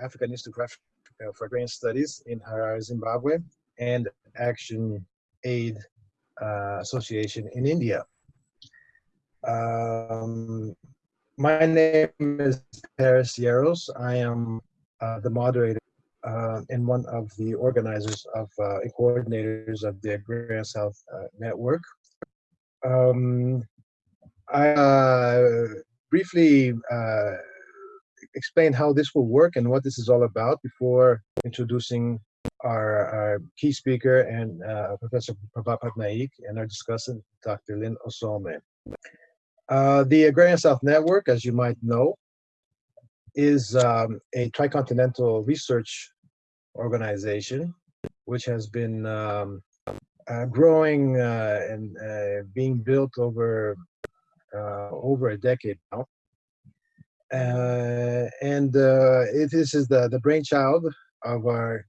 African Institute for, Agrarian Studies in Harare, Zimbabwe, and Action Aid uh, Association in India. Um, my name is Paris Yeros. I am uh, the moderator uh, and one of the organizers of uh, and coordinators of the Agrarian South uh, Network. Um, I uh, briefly uh, explain how this will work and what this is all about before introducing our, our key speaker and uh, Professor Prabhat Patnaik and our discussant, Dr. Lyn Ossome. Uh, the Agrarian South Network, as you might know, is um, a tricontinental research organization which has been um, uh, growing uh, and uh, being built over uh, over a decade now. Uh, and uh, it, this is the, the brainchild of our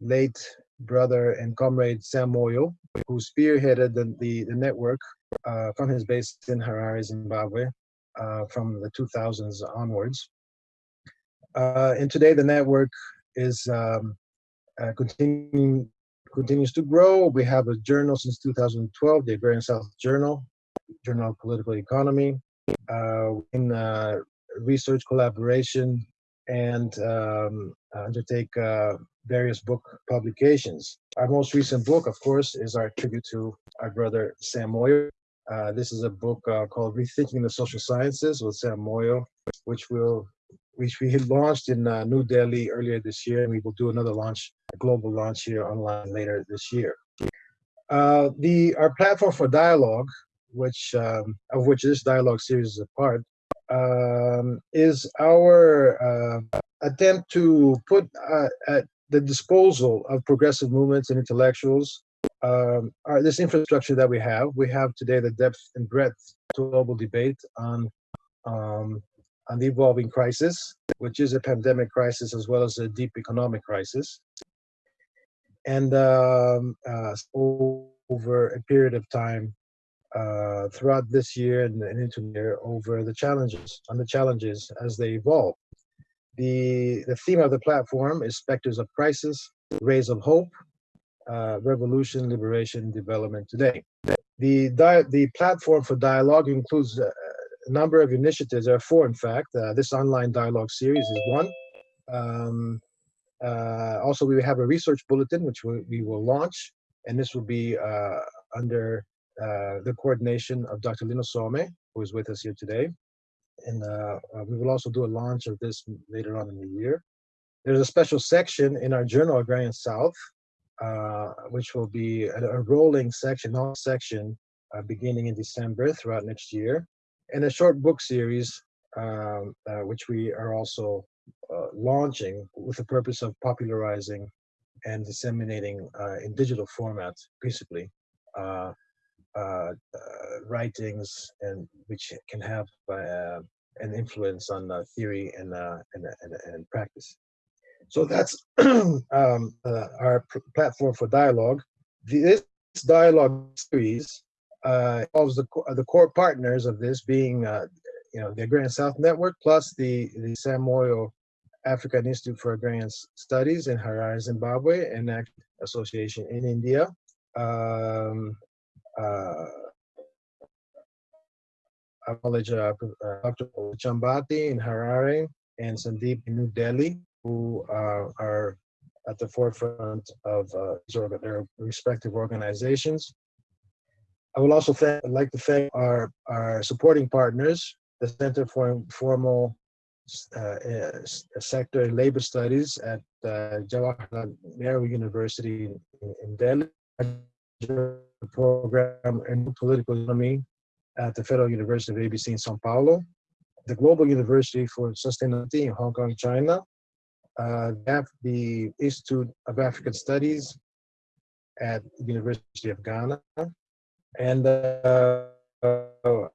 late brother and comrade Sam Moyo, who spearheaded the, the, the network uh, from his base in Harare, Zimbabwe, uh, from the 2000s onwards. Uh, and today the network is um, uh, continuing continues to grow. We have a journal since 2012, the Agrarian South Journal, Journal of Political Economy, uh, in uh, research collaboration and um, undertake uh, various book publications. Our most recent book, of course, is our tribute to our brother Sam Moyo. Uh, this is a book uh, called Rethinking the Social Sciences with Sam Moyo, which will which we launched in uh, New Delhi earlier this year, and we will do another launch, a global launch here online later this year. Uh, the our platform for dialogue, which um, of which this dialogue series is a part, um, is our uh, attempt to put uh, at the disposal of progressive movements and intellectuals um, this infrastructure that we have. We have today the depth and breadth to global debate on um, on the evolving crisis, which is a pandemic crisis as well as a deep economic crisis. And um, uh, over a period of time, uh, throughout this year and, and into the year over the challenges, on the challenges as they evolve. The, the theme of the platform is Specters of Crisis, Rays of Hope, uh, Revolution, Liberation, Development Today. The, the platform for dialogue includes uh, a number of initiatives. There are four, in fact. Uh, this online dialogue series is one. Um, uh, also, we have a research bulletin, which we, we will launch, and this will be uh, under uh, the coordination of Dr. Lyn Ossome, who is with us here today. And uh, uh, we will also do a launch of this later on in the year. There's a special section in our journal, Agrarian South, which will be a, a rolling section, all section, beginning in December throughout next year and a short book series, um, uh, which we are also uh, launching with the purpose of popularizing and disseminating uh, in digital format, principally, uh, uh, uh, writings and which can have an influence on theory and, and, and, and, practice. So that's um, our platform for dialogue. This dialogue series uh, involves the, the core partners of this being, uh, you know, the Agrarian South Network plus the, the Sam Moyo African Institute for Agrarian Studies in Harare, Zimbabwe, and ACT Association in India. Um, uh, I acknowledge uh, Dr. Chambati in Harare and Sandeep in New Delhi, who uh, are at the forefront of uh, their respective organizations. I would also thank, like to thank our, our supporting partners, the Center for Informal uh, uh, Sector Labor Studies at uh, Jawaharlal Nehru University in, in Delhi, program in political economy at the Federal University of ABC in Sao Paulo, the Global University for Sustainability in Hong Kong, China, uh, the Institute of African Studies at the University of Ghana, and uh, uh,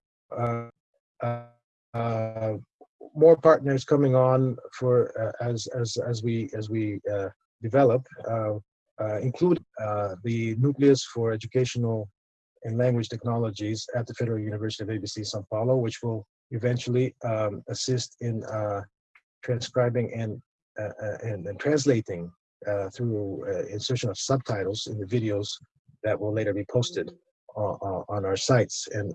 uh, more partners coming on for as as as we as we develop, include the Nucleus for Educational and Language Technologies at the Federal University of ABC Sao Paulo, which will eventually um, assist in transcribing and uh, and, and translating uh, through uh, insertion of subtitles in the videos that will later be posted on our sites. And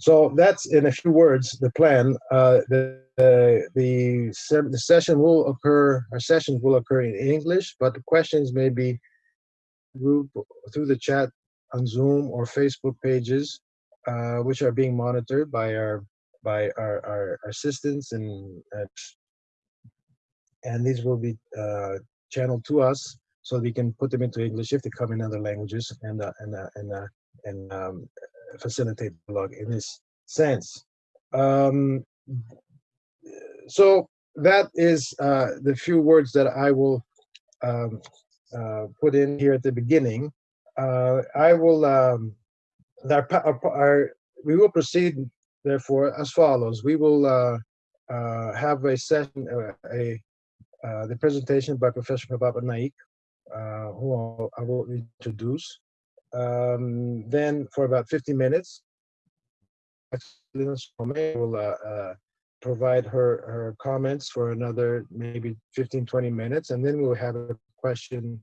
so that's in a few words the plan. Uh, the the the, session will occur. Our sessions will occur in English, but the questions may be group through the chat on Zoom or Facebook pages, uh, which are being monitored by our by our, our, assistants and and these will be uh, channeled to us so we can put them into English if they come in other languages and uh, and uh, and uh, and um, facilitate dialogue in this sense. Um, so that is uh, the few words that I will um, uh, put in here at the beginning. Uh, I will um, our, our, we will proceed therefore as follows. We will have a session, a uh, the presentation by Professor Prabhat Naik, uh, who I will introduce. Um, then for about 50 minutes, will uh, provide her, her comments for another maybe 15, 20 minutes, and then we'll have a question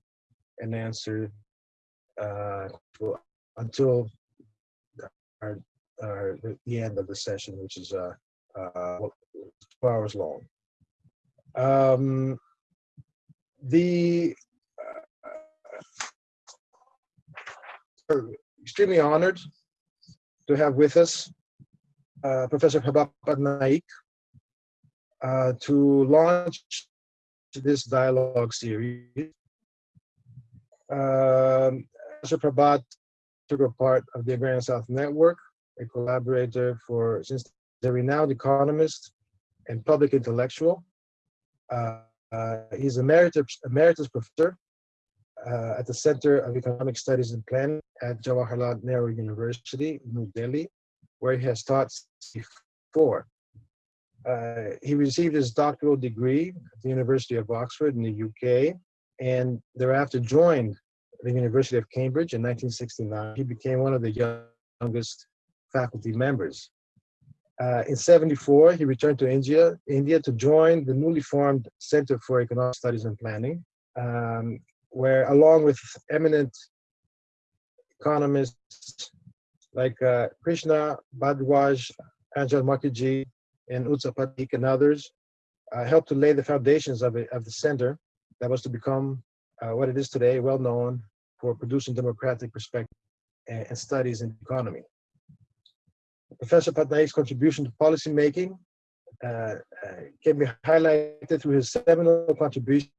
and answer uh, until our, our, the end of the session, which is uh, uh, four hours long. Um, the uh, extremely honored to have with us uh, Professor Prabhat Naik uh, to launch this dialogue series. Um, Professor Prabhat took a part of the Agrarian South Network, a collaborator for since the renowned economist and public intellectual. Uh, uh, he's emeritus, emeritus professor uh, at the Center of Economic Studies and Planning at Jawaharlal Nehru University, New Delhi, where he has taught before. Uh, he received his doctoral degree at the University of Oxford in the UK and thereafter joined the University of Cambridge in 1969. He became one of the youngest faculty members. Uh, in 74, he returned to India, India to join the newly formed Center for Economic Studies and Planning, um, where along with eminent economists like uh, Krishna Bharadwaj, Anjan Mukherji, and Utsa Patnaik and others, uh, helped to lay the foundations of, it, of the center that was to become uh, what it is today, well known for producing democratic perspective and, and studies in economy. Professor Patnaik's contribution to policymaking uh, uh, can be highlighted through his seminal contribution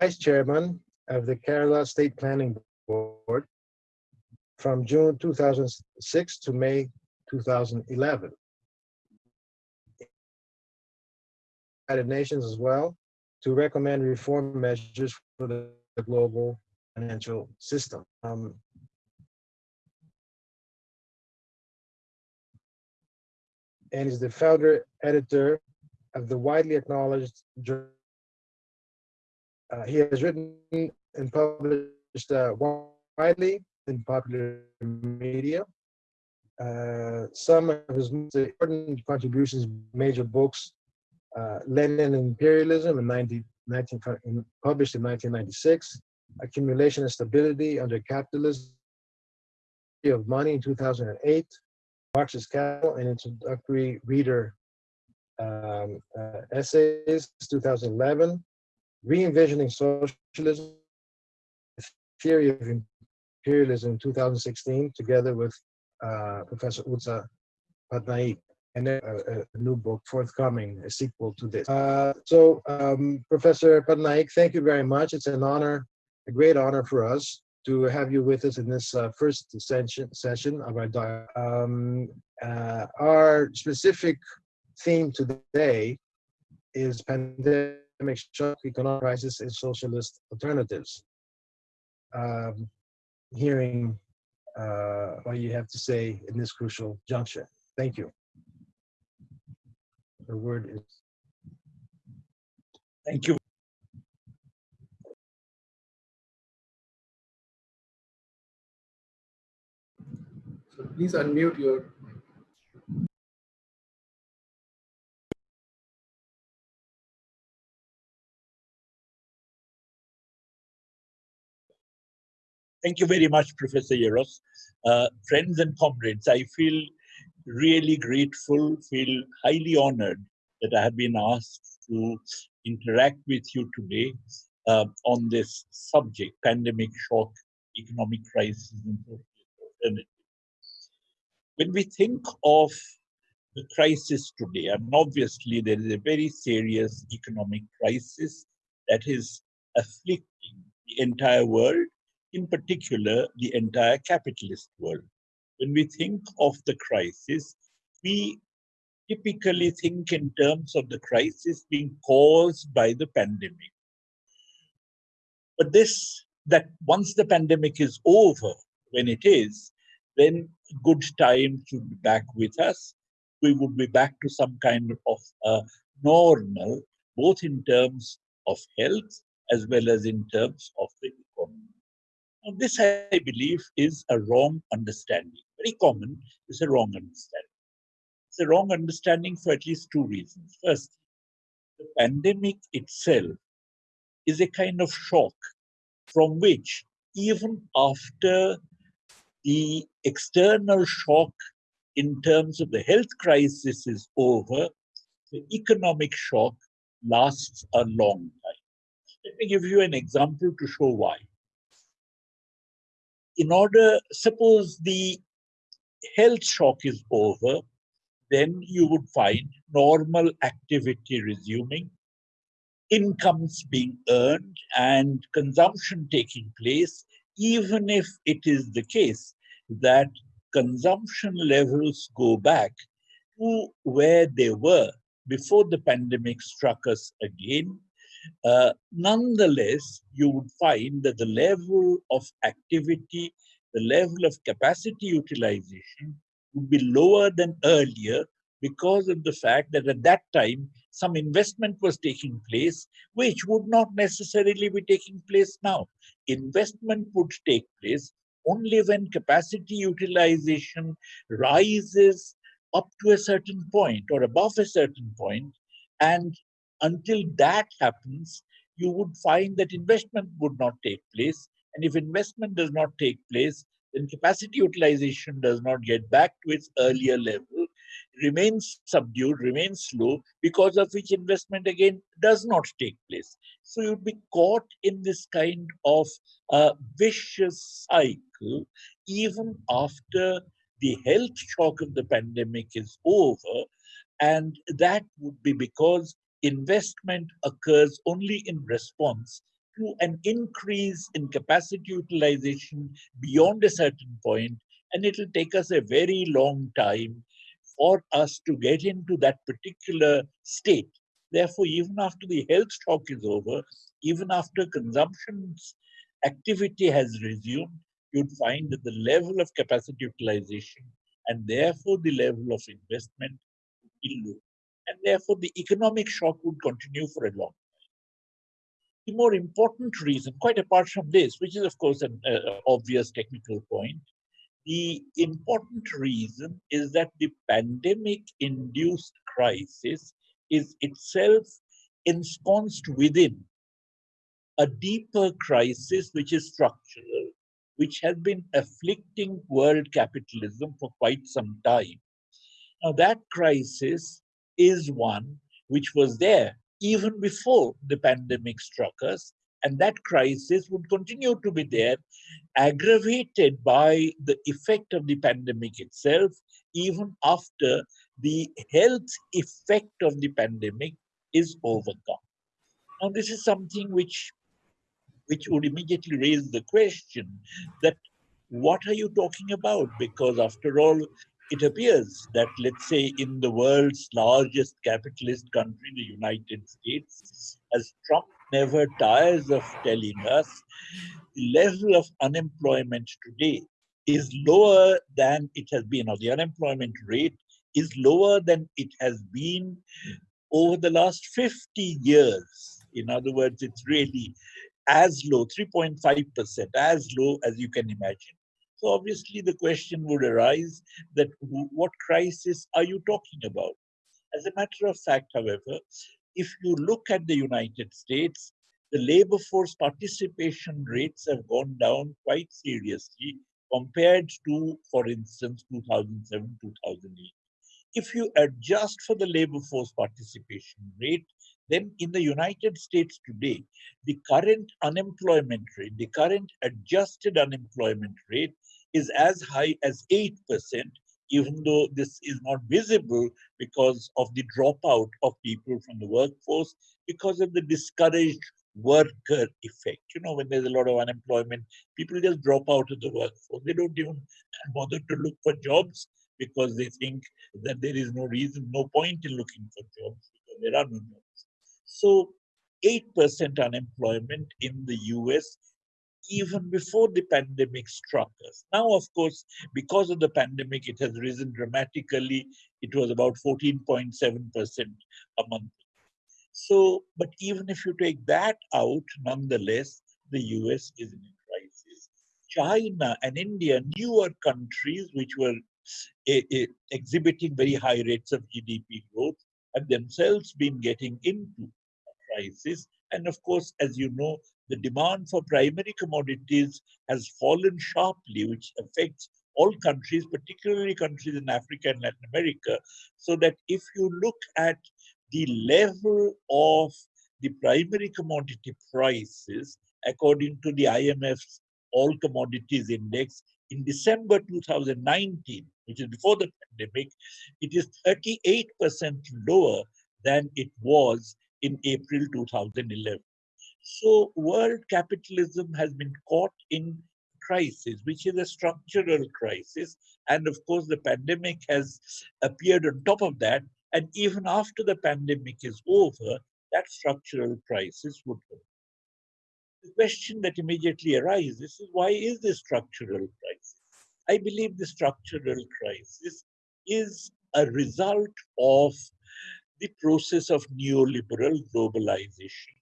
vice chairman of the Kerala State Planning Board from June 2006 to May 2011. United Nations as well to recommend reform measures for the global financial system. Um, and is the founder editor of the widely acknowledged journal. Uh, he has written and published uh, widely in popular media. Uh, some of his most important contributions, major books, uh, Lenin and Imperialism in 19, 19, published in 1996, Accumulation and Stability Under Capitalism of Money in 2008, Marx's Capital, and introductory reader um, uh, essays, 2011, Re-envisioning Socialism, Theory of Imperialism, in 2016, together with uh, Professor Utsa Patnaik, and a, a, new book forthcoming, a sequel to this. Uh, so, um, Professor Patnaik, thank you very much. It's an honor, a great honor for us to have you with us in this uh, first session, session of our dialogue. Um, uh, our specific theme today is pandemic shock, economic crisis, and socialist alternatives. Um, hearing uh, what you have to say in this crucial juncture. Thank you. The word is. Thank you. So please unmute your Thank you very much, Professor Yeros. Uh, friends and comrades, I feel really grateful, feel highly honored that I have been asked to interact with you today uh, on this subject, pandemic shock, economic crisis, and. When we think of the crisis today, and obviously there is a very serious economic crisis that is afflicting the entire world, in particular, the entire capitalist world. When we think of the crisis, we typically think in terms of the crisis being caused by the pandemic. But this, that once the pandemic is over, when it is, then good times should be back with us. We would be back to some kind of uh, normal, both in terms of health as well as in terms of the economy. This, I believe, is a wrong understanding. Very common, is a wrong understanding. It's a wrong understanding for at least two reasons. First, the pandemic itself is a kind of shock from which, even after the external shock in terms of the health crisis is over, the economic shock lasts a long time. Let me give you an example to show why. In order, suppose the health shock is over, then you would find normal activity resuming, incomes being earned, and consumption taking place, even if it is the case that consumption levels go back to where they were before the pandemic struck us again. Uh, nonetheless, you would find that the level of activity, the level of capacity utilization would be lower than earlier because of the fact that at that time some investment was taking place which would not necessarily be taking place now. Investment would take place only when capacity utilization rises up to a certain point or above a certain point and until that happens you would find that investment would not take place and if investment does not take place then capacity utilization does not get back to its earlier level, remains subdued, remains slow, because of which investment again does not take place. So you'd be caught in this kind of uh, vicious cycle even after the health shock of the pandemic is over. And that would be because investment occurs only in response to an increase in capacity utilization beyond a certain point, and it'll take us a very long time for us to get into that particular state. Therefore, even after the health shock is over, even after consumption activity has resumed, you'd find that the level of capacity utilization and therefore the level of investment will be low. And therefore, the economic shock would continue for a long time. the more important reason, quite apart from this, which is of course an uh, obvious technical point, the important reason is that the pandemic induced crisis is itself ensconced within a deeper crisis which is structural, which has been afflicting world capitalism for quite some time. Now, that crisis is one which was there even before the pandemic struck us. And that crisis would continue to be there, aggravated by the effect of the pandemic itself, even after the health effect of the pandemic is overcome. Now, this is something which, which would immediately raise the question that what are you talking about? Because after all, it appears that, let's say, in the world's largest capitalist country, the United States, as Trump never tires of telling us, the level of unemployment today is lower than it has been, or the unemployment rate is lower than it has been over the last 50 years. In other words, it's really as low, 3.5%, as low as you can imagine. So obviously the question would arise that what crisis are you talking about? As a matter of fact, however, if you look at the United States, the labor force participation rates have gone down quite seriously compared to, for instance, 2007, 2008. If you adjust for the labor force participation rate, then in the United States today, the current unemployment rate, the current adjusted unemployment rate is as high as 8%, even though this is not visible because of the dropout of people from the workforce, because of the discouraged worker effect. You know, when there's a lot of unemployment, people just drop out of the workforce. They don't even bother to look for jobs because they think that there is no reason, no point in looking for jobs because there are no jobs. So 8% unemployment in the US even before the pandemic struck us. Now, of course, because of the pandemic, it has risen dramatically. It was about 14.7% a month. So, but even if you take that out, nonetheless, the US is in crisis. China and India, newer countries which were eh, eh, exhibiting very high rates of GDP growth, have themselves been getting into a crisis. And of course, as you know, the demand for primary commodities has fallen sharply, which affects all countries, particularly countries in Africa and Latin America. So that if you look at the level of the primary commodity prices, according to the IMF's All Commodities Index, in December 2019, which is before the pandemic, it is 38% lower than it was in April 2011. So world capitalism has been caught in crisis, which is a structural crisis. And of course, the pandemic has appeared on top of that. And even after the pandemic is over, that structural crisis would go. The question that immediately arises is why is this structural crisis? I believe the structural crisis is a result of the process of neoliberal globalization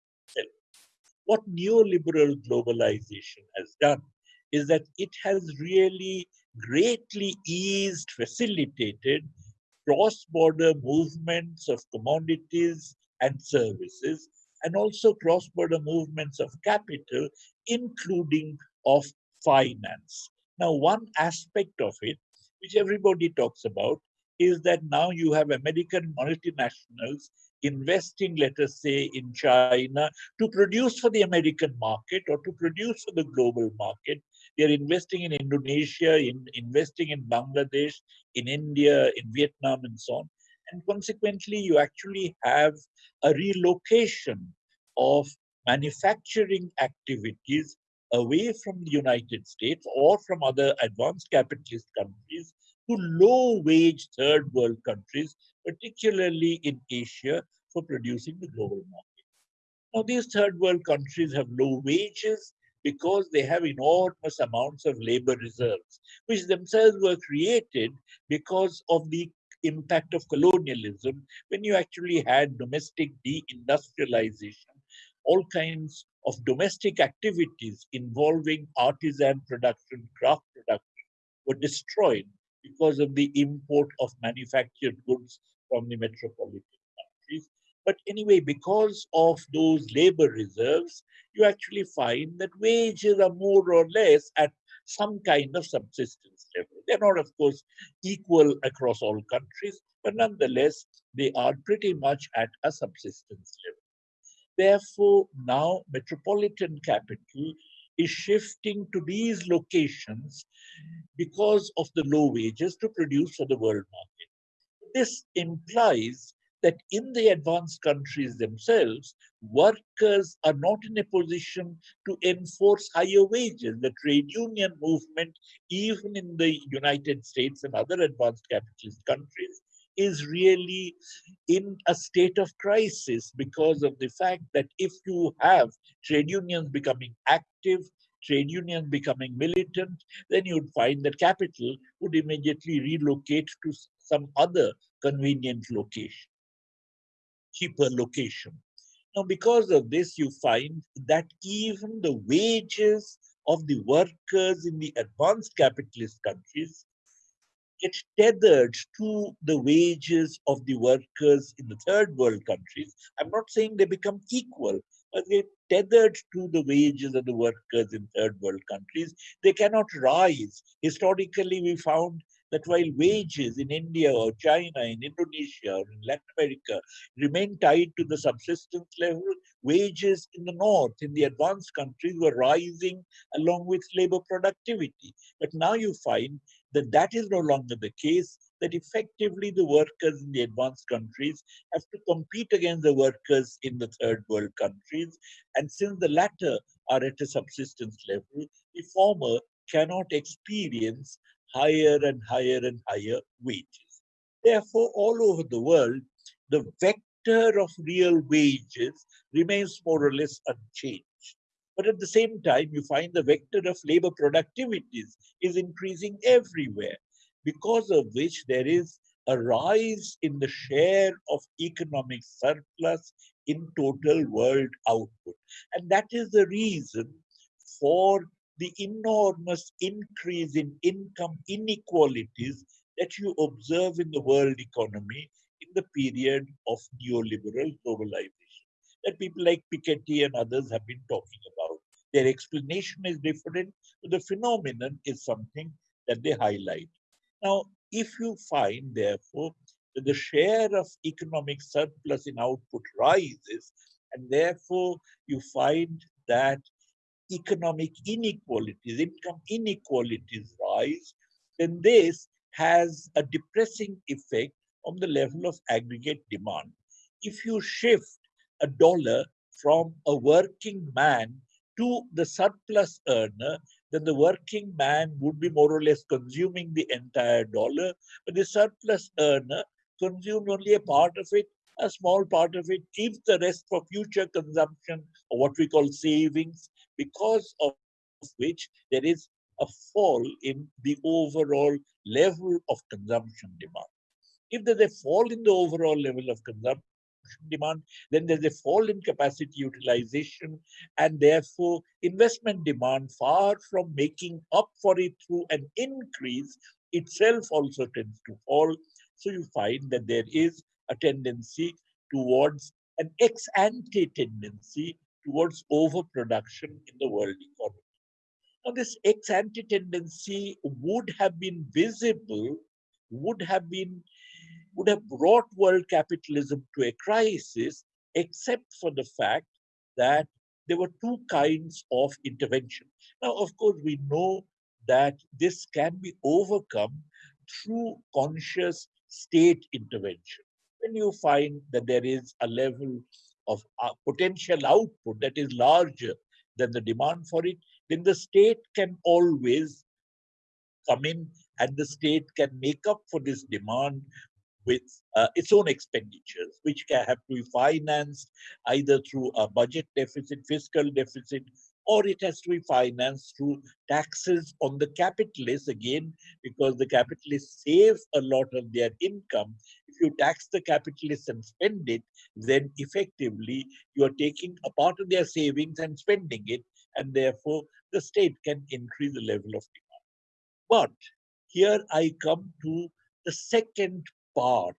what neoliberal globalization has done is that it has really greatly eased, facilitated cross-border movements of commodities and services, and also cross-border movements of capital, including of finance. Now, one aspect of it, which everybody talks about, is that now you have American multinationals investing, let us say, in China to produce for the American market or to produce for the global market. They're investing in Indonesia, in investing in Bangladesh, in India, in Vietnam, and so on. And consequently, you actually have a relocation of manufacturing activities away from the United States or from other advanced capitalist countries to low wage third world countries, particularly in Asia, for producing the global market. Now, these third world countries have low wages because they have enormous amounts of labor reserves, which themselves were created because of the impact of colonialism when you actually had domestic deindustrialization, all kinds of domestic activities involving artisan production, craft production were destroyed because of the import of manufactured goods from the metropolitan countries. But anyway, because of those labor reserves, you actually find that wages are more or less at some kind of subsistence level. They're not, of course, equal across all countries, but nonetheless, they are pretty much at a subsistence level. Therefore, now metropolitan capital is shifting to these locations because of the low wages to produce for the world market. This implies that in the advanced countries themselves, workers are not in a position to enforce higher wages. The trade union movement, even in the United States and other advanced capitalist countries, is really in a state of crisis because of the fact that if you have trade unions becoming active, trade unions becoming militant, then you'd find that capital would immediately relocate to some other convenient location, cheaper location. Now, because of this, you find that even the wages of the workers in the advanced capitalist countries get tethered to the wages of the workers in the third world countries. I'm not saying they become equal, but they're tethered to the wages of the workers in third world countries. They cannot rise. Historically, we found that while wages in India or China, in Indonesia or in Latin America remain tied to the subsistence level, wages in the north, in the advanced countries were rising along with labor productivity. But now you find that that is no longer the case, that effectively the workers in the advanced countries have to compete against the workers in the third world countries. And since the latter are at a subsistence level, the former cannot experience higher and higher and higher wages. Therefore, all over the world, the vector of real wages remains more or less unchanged. But at the same time, you find the vector of labor productivities is increasing everywhere, because of which there is a rise in the share of economic surplus in total world output. And that is the reason for the enormous increase in income inequalities that you observe in the world economy in the period of neoliberal globalization that people like Piketty and others have been talking about. Their explanation is different, but the phenomenon is something that they highlight. Now, if you find, therefore, that the share of economic surplus in output rises, and therefore you find that economic inequalities, income inequalities rise, then this has a depressing effect on the level of aggregate demand. If you shift a dollar from a working man to the surplus earner, then the working man would be more or less consuming the entire dollar, but the surplus earner consumed only a part of it, a small part of it, keeps the rest for future consumption or what we call savings, because of which there is a fall in the overall level of consumption demand. If there's a fall in the overall level of consumption demand, then there's a fall in capacity utilization, and therefore investment demand, far from making up for it through an increase, itself also tends to fall. So you find that there is a tendency towards an ex ante tendency towards overproduction in the world economy. Now, this ex ante tendency would have been visible, would have been, would have brought world capitalism to a crisis, except for the fact that there were two kinds of intervention. Now, of course, we know that this can be overcome through conscious state intervention. When you find that there is a level of uh, potential output that is larger than the demand for it, then the state can always come in and the state can make up for this demand with uh, its own expenditures, which can have to be financed either through a budget deficit, fiscal deficit, or it has to be financed through taxes on the capitalists again, because the capitalists save a lot of their income. If you tax the capitalists and spend it, then effectively you are taking a part of their savings and spending it, and therefore the state can increase the level of demand. But here I come to the second part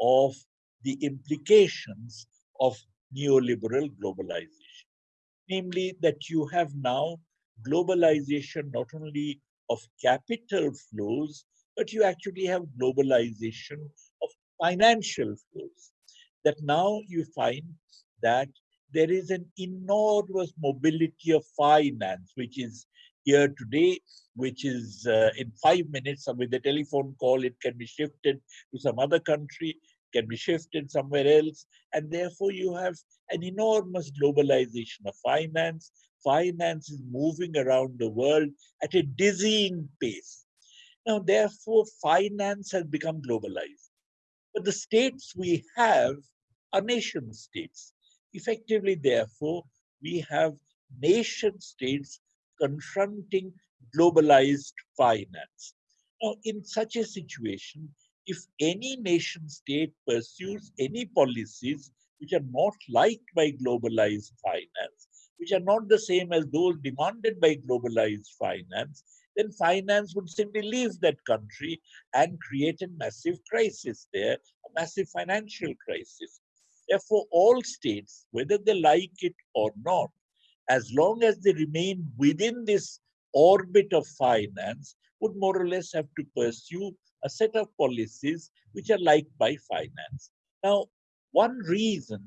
of the implications of neoliberal globalization namely that you have now globalization not only of capital flows, but you actually have globalization of financial flows. That now you find that there is an enormous mobility of finance, which is here today, which is uh, in five minutes with a telephone call, it can be shifted to some other country can be shifted somewhere else. And therefore, you have an enormous globalization of finance. Finance is moving around the world at a dizzying pace. Now, therefore, finance has become globalized. But the states we have are nation states. Effectively, therefore, we have nation states confronting globalized finance. Now, in such a situation, if any nation state pursues any policies which are not liked by globalized finance, which are not the same as those demanded by globalized finance, then finance would simply leave that country and create a massive crisis there, a massive financial crisis. Therefore, all states, whether they like it or not, as long as they remain within this orbit of finance, would more or less have to pursue a set of policies which are liked by finance. Now, one reason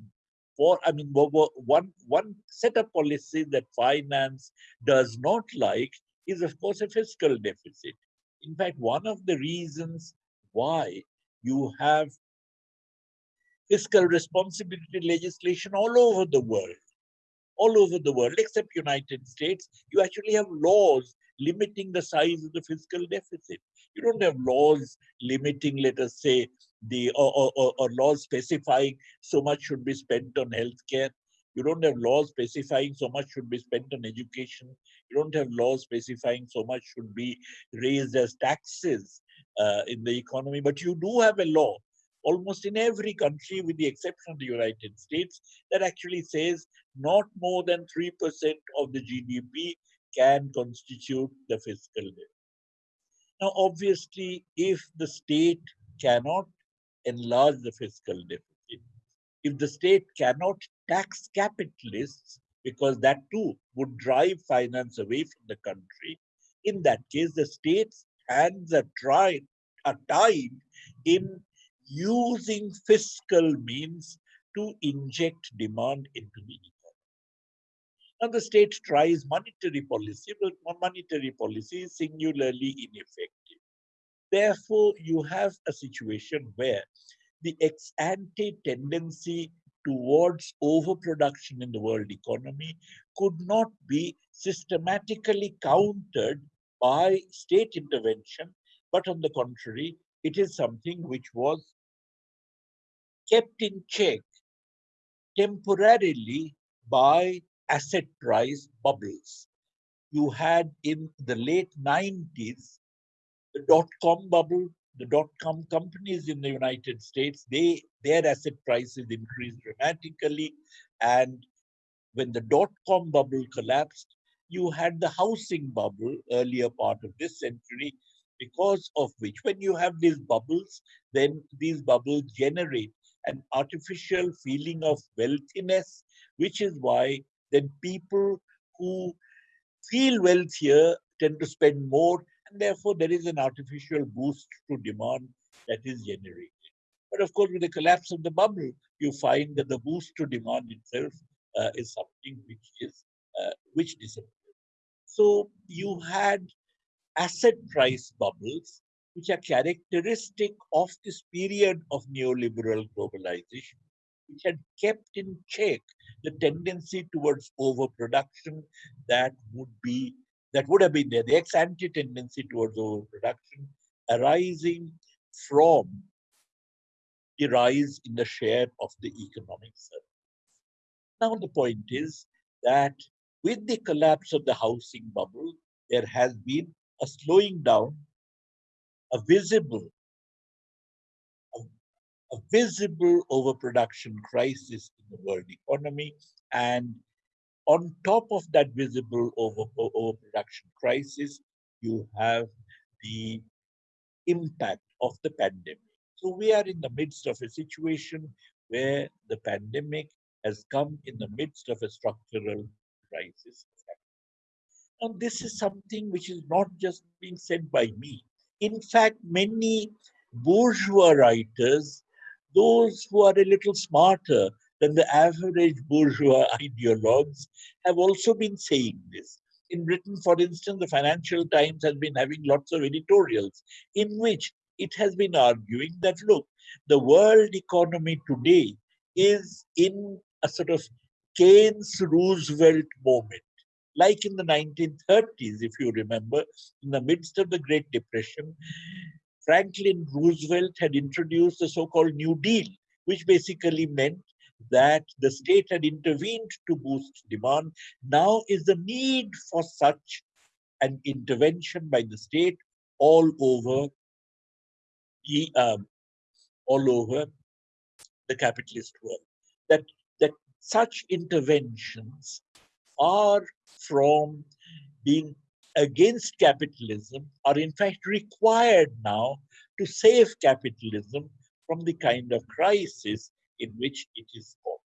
for, I mean, one, one set of policies that finance does not like is, of course, a fiscal deficit. In fact, one of the reasons why you have fiscal responsibility legislation all over the world all over the world, except United States, you actually have laws limiting the size of the fiscal deficit. You don't have laws limiting, let us say, the or, or, or laws specifying so much should be spent on healthcare. You don't have laws specifying so much should be spent on education. You don't have laws specifying so much should be raised as taxes uh, in the economy. But you do have a law almost in every country, with the exception of the United States, that actually says not more than 3% of the GDP can constitute the fiscal debt. Now, obviously, if the state cannot enlarge the fiscal deficit, if the state cannot tax capitalists, because that too would drive finance away from the country, in that case, the state's hands are, tried, are tied in using fiscal means to inject demand into the economy. Now the state tries monetary policy, but monetary policy is singularly ineffective. Therefore, you have a situation where the ex-ante tendency towards overproduction in the world economy could not be systematically countered by state intervention, but on the contrary, it is something which was kept in check temporarily by asset price bubbles. You had in the late 90s the dot-com bubble, the dot-com companies in the United States, they their asset prices increased dramatically. And when the dot-com bubble collapsed, you had the housing bubble earlier part of this century, because of which when you have these bubbles, then these bubbles generate an artificial feeling of wealthiness, which is why then people who feel wealthier tend to spend more, and therefore there is an artificial boost to demand that is generated. But of course, with the collapse of the bubble, you find that the boost to demand itself uh, is something which is uh, which disappears. So you had asset price bubbles which are characteristic of this period of neoliberal globalization, which had kept in check the tendency towards overproduction that would be that would have been there, the ex-ante tendency towards overproduction arising from the rise in the share of the economic surplus. Now the point is that with the collapse of the housing bubble, there has been a slowing down a visible a visible overproduction crisis in the world economy and on top of that visible over, overproduction crisis you have the impact of the pandemic so we are in the midst of a situation where the pandemic has come in the midst of a structural crisis. And this is something which is not just being said by me. In fact, many bourgeois writers, those who are a little smarter than the average bourgeois ideologues, have also been saying this. In Britain, for instance, the Financial Times has been having lots of editorials in which it has been arguing that, look, the world economy today is in a sort of Keynes Roosevelt moment like in the 1930s, if you remember, in the midst of the Great Depression, Franklin Roosevelt had introduced the so-called New Deal, which basically meant that the state had intervened to boost demand. Now is the need for such an intervention by the state all over the, um, all over the capitalist world. That that such interventions are from being against capitalism are in fact required now to save capitalism from the kind of crisis in which it is caught.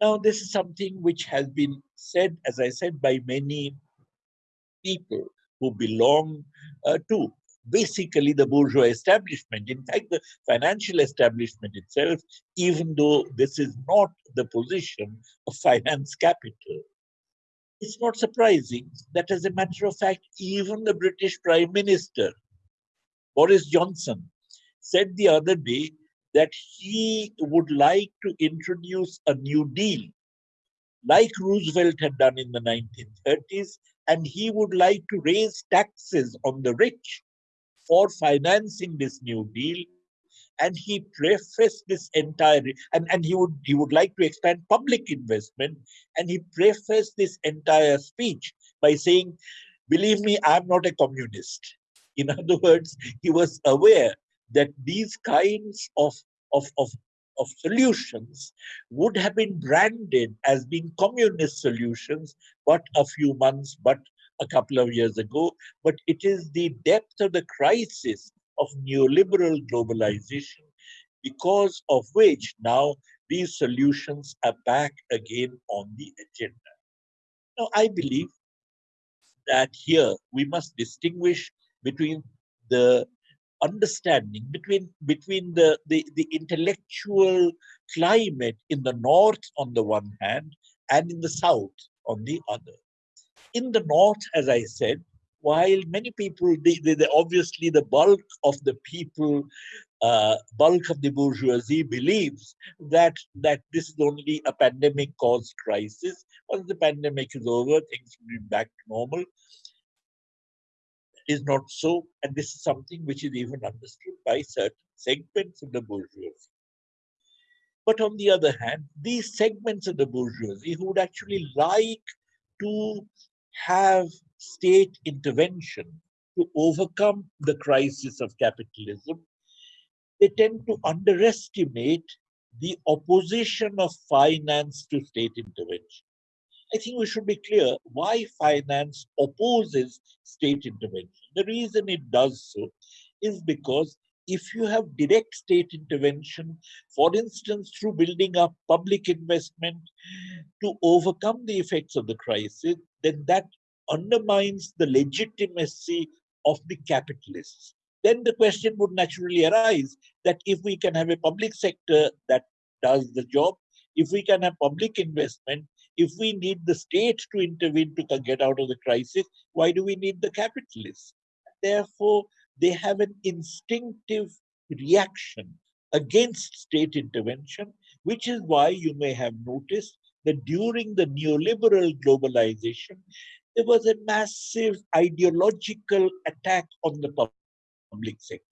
Now, this is something which has been said, as I said, by many people who belong uh, to basically the bourgeois establishment. In fact, the financial establishment itself, even though this is not the position of finance capital, it's not surprising that, as a matter of fact, even the British Prime Minister, Boris Johnson, said the other day that he would like to introduce a New Deal, like Roosevelt had done in the 1930s, and he would like to raise taxes on the rich for financing this New Deal. And he prefaced this entire, and, and he would he would like to expand public investment, and he prefaced this entire speech by saying, "Believe me, I'm not a communist." In other words, he was aware that these kinds of of, of of solutions would have been branded as being communist solutions, but a few months, but a couple of years ago, but it is the depth of the crisis of neoliberal globalization, because of which now these solutions are back again on the agenda. Now, I believe that here we must distinguish between the understanding between between the, the the intellectual climate in the north on the one hand and in the south on the other in the north, as I said, while many people, obviously the bulk of the people, uh, bulk of the bourgeoisie believes that that this is only a pandemic-caused crisis. Once the pandemic is over, things will be back to normal. Is not so, and this is something which is even understood by certain segments of the bourgeoisie. But on the other hand, these segments of the bourgeoisie who would actually like to have state intervention to overcome the crisis of capitalism, they tend to underestimate the opposition of finance to state intervention. I think we should be clear why finance opposes state intervention. The reason it does so is because if you have direct state intervention, for instance, through building up public investment to overcome the effects of the crisis, then that undermines the legitimacy of the capitalists. Then the question would naturally arise that if we can have a public sector that does the job, if we can have public investment, if we need the state to intervene to get out of the crisis, why do we need the capitalists? Therefore, they have an instinctive reaction against state intervention, which is why you may have noticed that during the neoliberal globalization, there was a massive ideological attack on the public sector.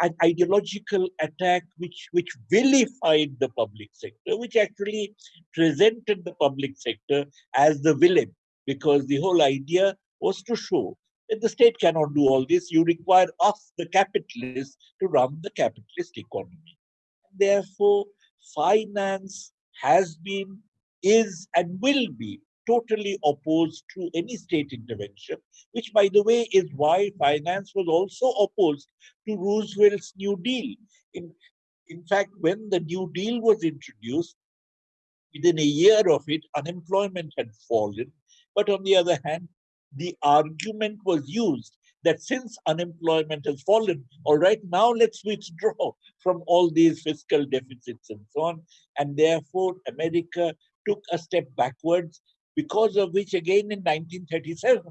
An ideological attack which, which vilified the public sector, which actually presented the public sector as the villain, because the whole idea was to show that the state cannot do all this. You require us, the capitalists, to run the capitalist economy. Therefore, finance has been, is, and will be totally opposed to any state intervention, which, by the way, is why finance was also opposed to Roosevelt's New Deal. In, in fact, when the New Deal was introduced, within a year of it, unemployment had fallen. But on the other hand, the argument was used that since unemployment has fallen, all right, now let's withdraw from all these fiscal deficits and so on. And therefore, America took a step backwards, because of which, again, in 1937,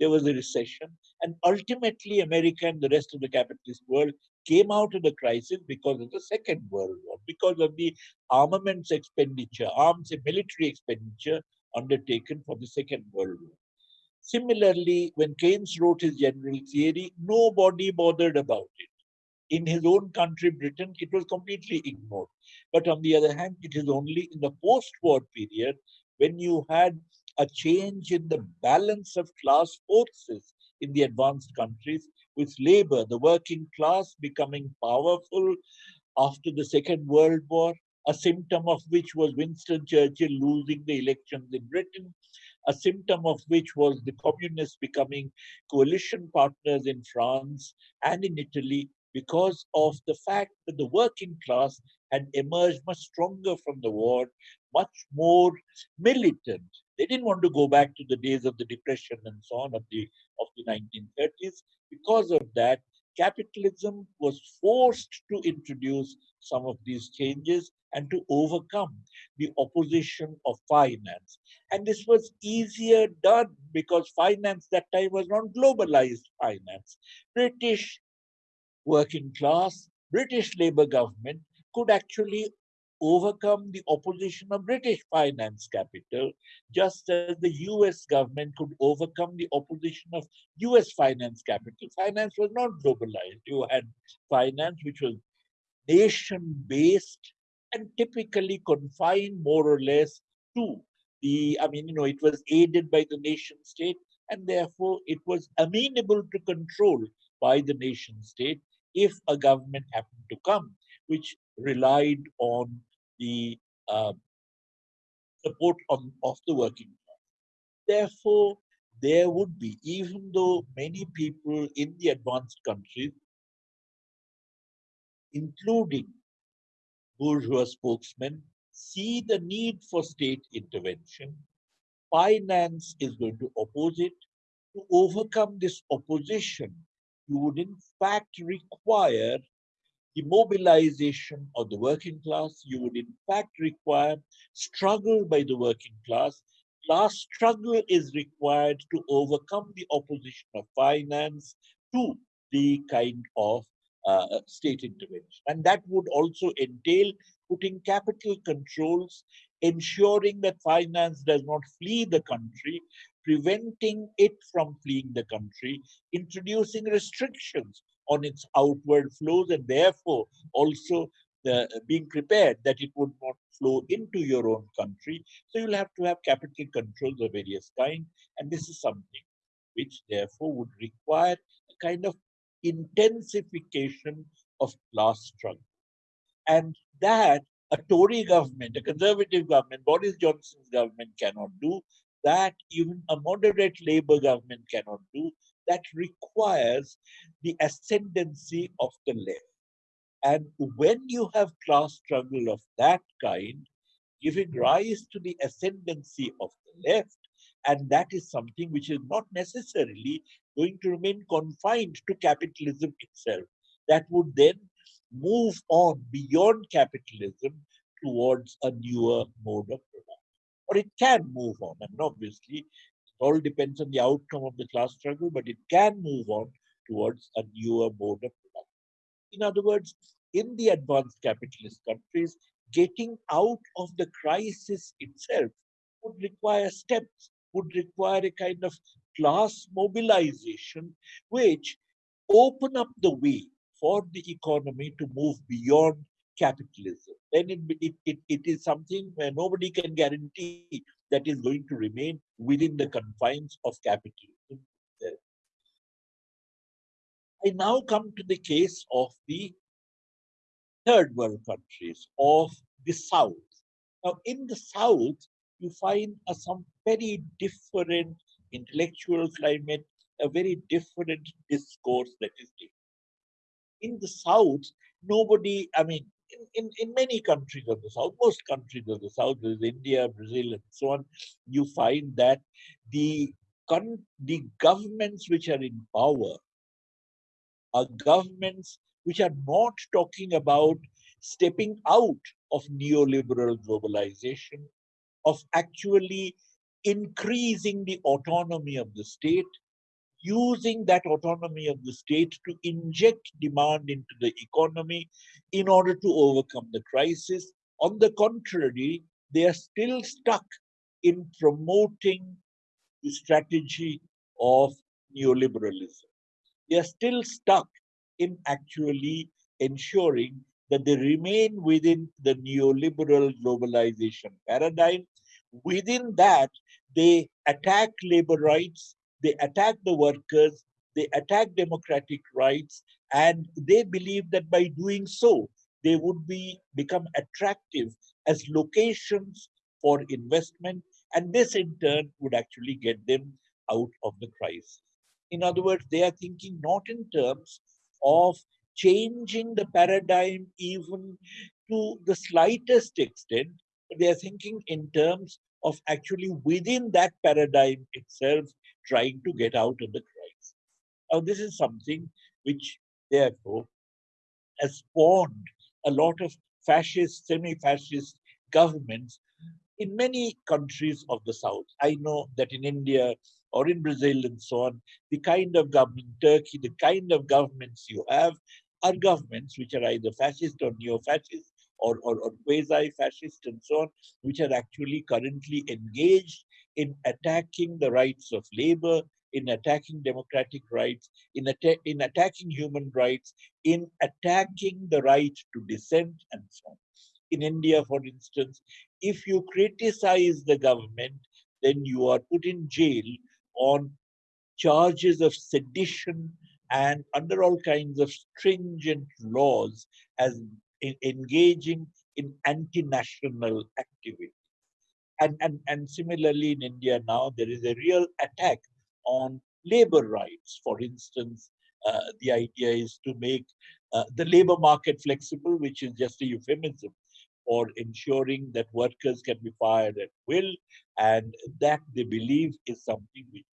there was a recession. And ultimately, America and the rest of the capitalist world came out of the crisis because of the Second World War, because of the armaments expenditure, arms and military expenditure undertaken for the Second World War. Similarly, when Keynes wrote his general theory, nobody bothered about it. In his own country, Britain, it was completely ignored. But on the other hand, it is only in the post-war period when you had a change in the balance of class forces in the advanced countries, with labor, the working class, becoming powerful after the Second World War, a symptom of which was Winston Churchill losing the elections in Britain, a symptom of which was the communists becoming coalition partners in France and in Italy because of the fact that the working class had emerged much stronger from the war, much more militant. They didn't want to go back to the days of the depression and so on of the of the 1930s. Because of that, capitalism was forced to introduce some of these changes and to overcome the opposition of finance. And this was easier done because finance that time was not globalized finance. British working class, British Labour government could actually overcome the opposition of British finance capital, just as the US government could overcome the opposition of US finance capital. Finance was not globalized. You had finance which was nation-based and typically confined more or less to the, I mean, you know, it was aided by the nation state and therefore it was amenable to control by the nation state if a government happened to come, which relied on the uh, support on, of the working class. Therefore, there would be, even though many people in the advanced countries, including bourgeois spokesmen, see the need for state intervention, finance is going to oppose it. To overcome this opposition, you would in fact require the mobilization of the working class. You would in fact require struggle by the working class. Class struggle is required to overcome the opposition of finance to the kind of uh, state intervention. And that would also entail putting capital controls, ensuring that finance does not flee the country, preventing it from fleeing the country, introducing restrictions on its outward flows and therefore also the, being prepared that it would not flow into your own country. So you'll have to have capital controls of various kind. And this is something which therefore would require a kind of intensification of class struggle. And that a Tory government, a conservative government, Boris Johnson's government cannot do, that even a moderate Labour government cannot do, that requires the ascendancy of the left. And when you have class struggle of that kind, giving rise to the ascendancy of the left, and that is something which is not necessarily going to remain confined to capitalism itself. That would then move on beyond capitalism towards a newer mode of production. Or it can move on. And obviously, all depends on the outcome of the class struggle, but it can move on towards a newer mode of production. In other words, in the advanced capitalist countries, getting out of the crisis itself would require steps, would require a kind of class mobilization, which open up the way for the economy to move beyond capitalism. Then it, it, it, it is something where nobody can guarantee that is going to remain within the confines of capitalism. I now come to the case of the third world countries, of the South. Now, in the South, you find a, some very different intellectual climate, a very different discourse that is taking. In the South, nobody, I mean, in, in, in many countries of the South, most countries of the South, is India, Brazil, and so on, you find that the, con- the governments which are in power are governments which are not talking about stepping out of neoliberal globalization, of actually increasing the autonomy of the state, using that autonomy of the state to inject demand into the economy in order to overcome the crisis. On the contrary, they are still stuck in promoting the strategy of neoliberalism. They are still stuck in actually ensuring that they remain within the neoliberal globalization paradigm. Within that, they attack labor rights, they attack the workers, they attack democratic rights, and they believe that by doing so, they would be become attractive as locations for investment, and this in turn would actually get them out of the crisis. In other words, they are thinking not in terms of changing the paradigm even to the slightest extent. but They are thinking in terms of actually within that paradigm itself trying to get out of the crisis. Now, this is something which, therefore, has spawned a lot of fascist, semi fascist governments in many countries of the South. I know that in India or in Brazil and so on, the kind of government, Turkey, the kind of governments you have are governments which are either fascist or neo fascist or, or, or quasi fascist and so on, which are actually currently engaged in attacking the rights of labor, in attacking democratic rights, in, atta in attacking human rights, in attacking the right to dissent and so on. In India, for instance, if you criticize the government, then you are put in jail on charges of sedition and under all kinds of stringent laws as in engaging in anti-national activity. And, and, and similarly in India now, there is a real attack on labor rights. For instance, uh, the idea is to make uh, the labor market flexible, which is just a euphemism for ensuring that workers can be fired at will, and that they believe is something which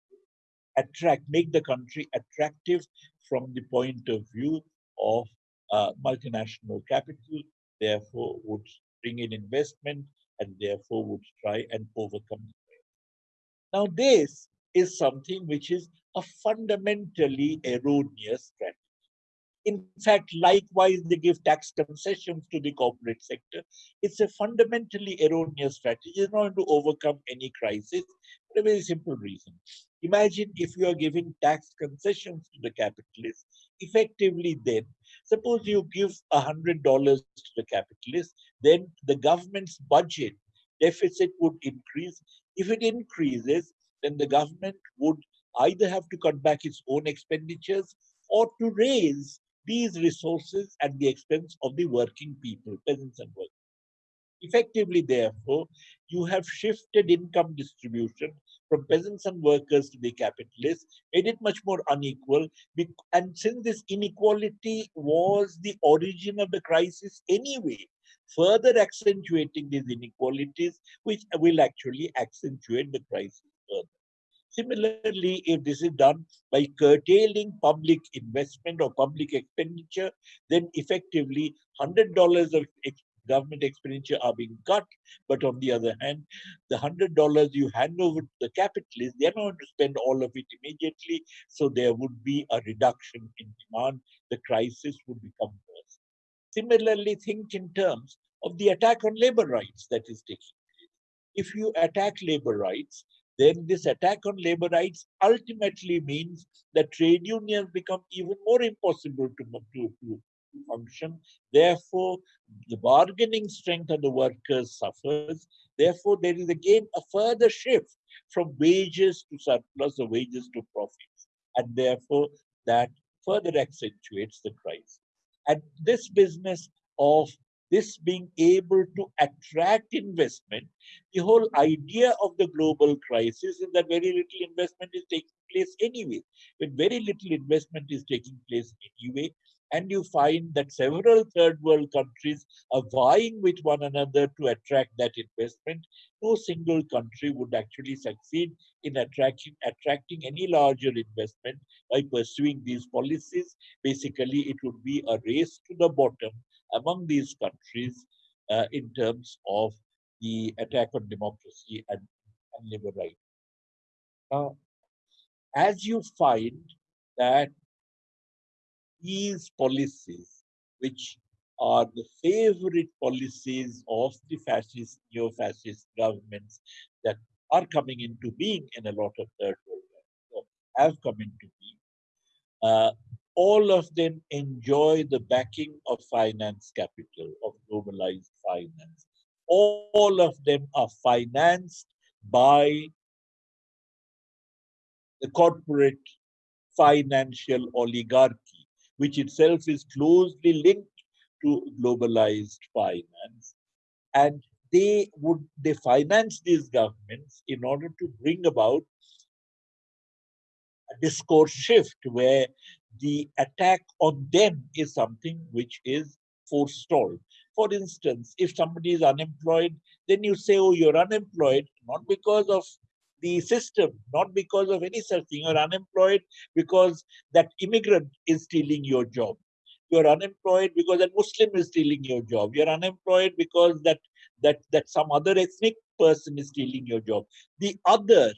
attract, make the country attractive from the point of view of uh, multinational capital, therefore would bring in investment and therefore would try and overcome the Now this is something which is a fundamentally erroneous strategy. In fact, likewise, they give tax concessions to the corporate sector. It's a fundamentally erroneous strategy. It's not going to overcome any crisis for a very simple reason. Imagine if you are giving tax concessions to the capitalists, effectively then, suppose you give $100 to the capitalists, then the government's budget deficit would increase. If it increases, then the government would either have to cut back its own expenditures or to raise these resources at the expense of the working people, peasants and workers. Effectively, therefore, you have shifted income distribution from peasants and workers to the capitalists, made it much more unequal. And since this inequality was the origin of the crisis anyway, further accentuating these inequalities, which will actually accentuate the crisis further. Similarly, if this is done by curtailing public investment or public expenditure, then effectively $100 of government expenditure are being cut. But on the other hand, the $100 you hand over to the capitalists, they're not going to spend all of it immediately. So there would be a reduction in demand. The crisis would become worse. Similarly, think in terms of the attack on labor rights that is taking place. If you attack labor rights, then this attack on labor rights ultimately means that trade unions become even more impossible to, to, to function. Therefore, the bargaining strength of the workers suffers. Therefore, there is again a further shift from wages to surplus or wages to profits. And therefore, that further accentuates the crisis. And this business of this being able to attract investment, the whole idea of the global crisis is that very little investment is taking place anyway. When very little investment is taking place anyway, and you find that several third world countries are vying with one another to attract that investment, no single country would actually succeed in attracting, attracting any larger investment by pursuing these policies. Basically, it would be a race to the bottom among these countries uh, in terms of the attack on democracy and, and labor rights. As you find that these policies, which are the favorite policies of the fascist, neo-fascist governments that are coming into being in a lot of third world countries, have come into being, uh, all of them enjoy the backing of finance capital, of globalized finance. All of them are financed by the corporate financial oligarchy, which itself is closely linked to globalized finance. And they would they finance these governments in order to bring about a discourse shift where the attack on them is something which is forestalled. For instance, if somebody is unemployed, then you say, oh, you're unemployed, not because of the system, not because of any such thing. You're unemployed because that immigrant is stealing your job. You're unemployed because that Muslim is stealing your job. You're unemployed because that that that some other ethnic person is stealing your job. The other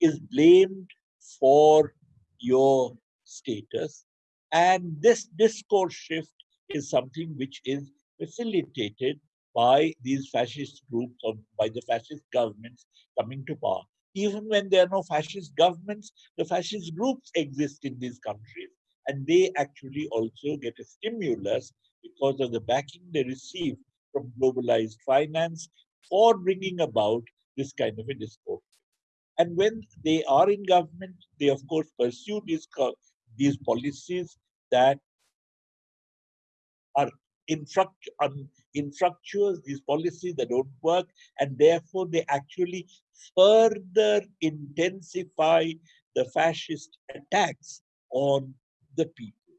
is blamed for your status. And this discourse shift is something which is facilitated by these fascist groups or by the fascist governments coming to power. Even when there are no fascist governments, the fascist groups exist in these countries. And they actually also get a stimulus because of the backing they receive from globalized finance for bringing about this kind of a discourse. And when they are in government, they of course pursue these, these policies that are un, um, infructuous, these policies that don't work, and therefore they actually further intensify the fascist attacks on the people.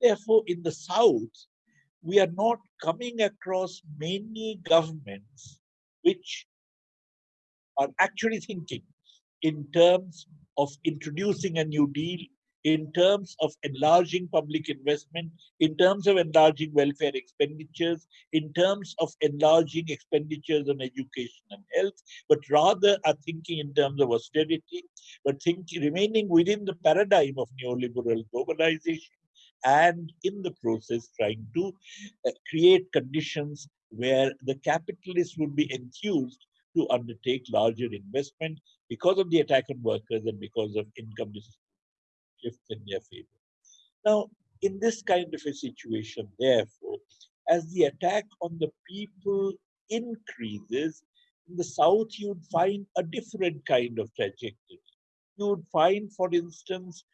Therefore, in the South, we are not coming across many governments which are actually thinking in terms of introducing a new deal, in terms of enlarging public investment, in terms of enlarging welfare expenditures, in terms of enlarging expenditures on education and health, but rather are thinking in terms of austerity, but think, remaining within the paradigm of neoliberal globalization, and in the process trying to uh, create conditions where the capitalists would be enthused to undertake larger investment because of the attack on workers and because of income shifts in their favor. Now, in this kind of a situation, therefore, as the attack on the people increases, in the South, you'd find a different kind of trajectory. You would find, for instance,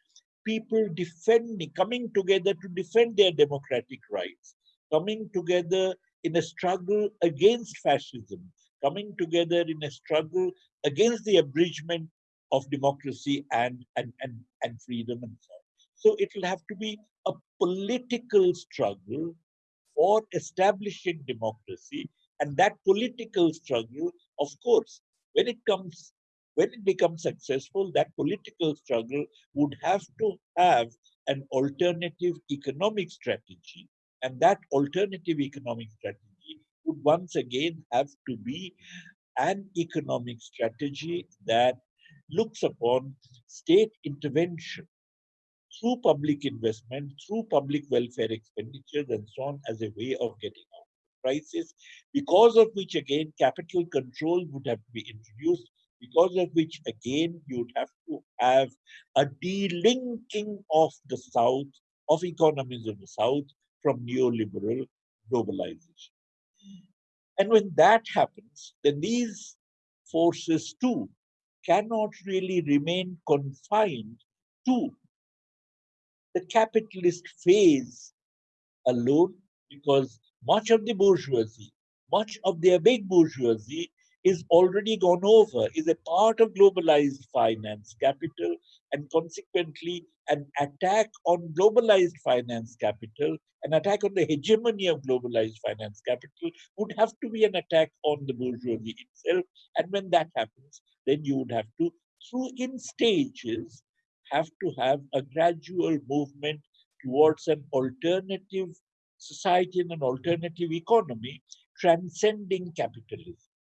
people defending, coming together to defend their democratic rights, coming together in a struggle against fascism, coming together in a struggle against the abridgment of democracy and, and, and, and freedom and so on. So it will have to be a political struggle for establishing democracy. And that political struggle, of course, when it comes, when it becomes successful, that political struggle would have to have an alternative economic strategy. And that alternative economic strategy would once again have to be an economic strategy that looks upon state intervention through public investment, through public welfare expenditures and so on as a way of getting out of the crisis, because of which again capital control would have to be introduced, because of which again you would have to have a delinking of the South, of economies of the South from neoliberal globalization. And when that happens, then these forces too cannot really remain confined to the capitalist phase alone because much of the bourgeoisie, much of their big bourgeoisie is already gone over, is a part of globalized finance capital, and consequently, an attack on globalized finance capital, an attack on the hegemony of globalized finance capital, would have to be an attack on the bourgeoisie itself. And when that happens, then you would have to, through in stages, have to have a gradual movement towards an alternative society and an alternative economy transcending capitalism.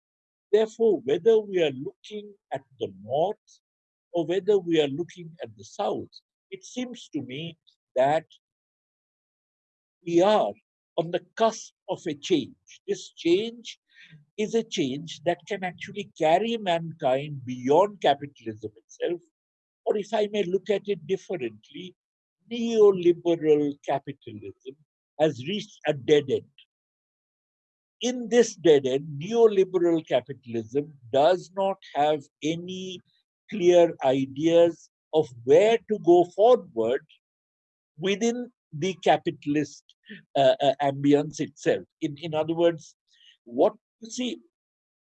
Therefore, whether we are looking at the north or whether we are looking at the south, it seems to me that we are on the cusp of a change. This change is a change that can actually carry mankind beyond capitalism itself, or if I may look at it differently, neoliberal capitalism has reached a dead end in this dead end, neoliberal capitalism does not have any clear ideas of where to go forward within the capitalist uh, uh, ambience itself. In, in other words, what you see,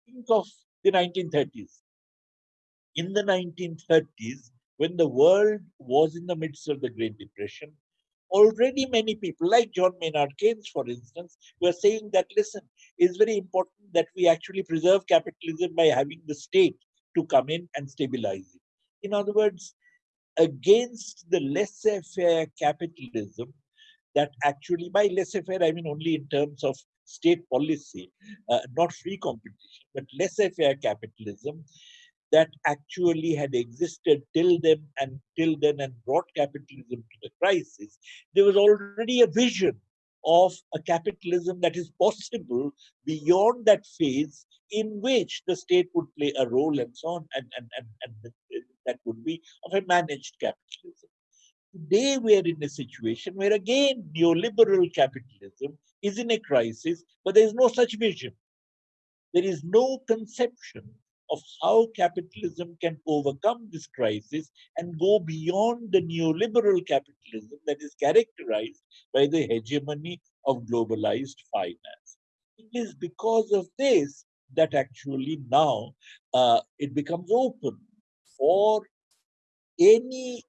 think of the 1930s. In the 1930s, when the world was in the midst of the Great Depression, already many people, like John Maynard Keynes, for instance, were saying that, listen, it's very important that we actually preserve capitalism by having the state to come in and stabilize it. In other words, against the laissez-faire capitalism that actually, by laissez-faire, I mean only in terms of state policy, uh, not free competition, but laissez-faire capitalism that actually had existed till then and till then and brought capitalism to the crisis, there was already a vision of a capitalism that is possible beyond that phase in which the state would play a role and so on, and, and, and, and that would be of a managed capitalism. Today, we are in a situation where again neoliberal capitalism is in a crisis, but there is no such vision. There is no conception of how capitalism can overcome this crisis and go beyond the neoliberal capitalism that is characterized by the hegemony of globalized finance. It is because of this that actually now uh, it becomes open for any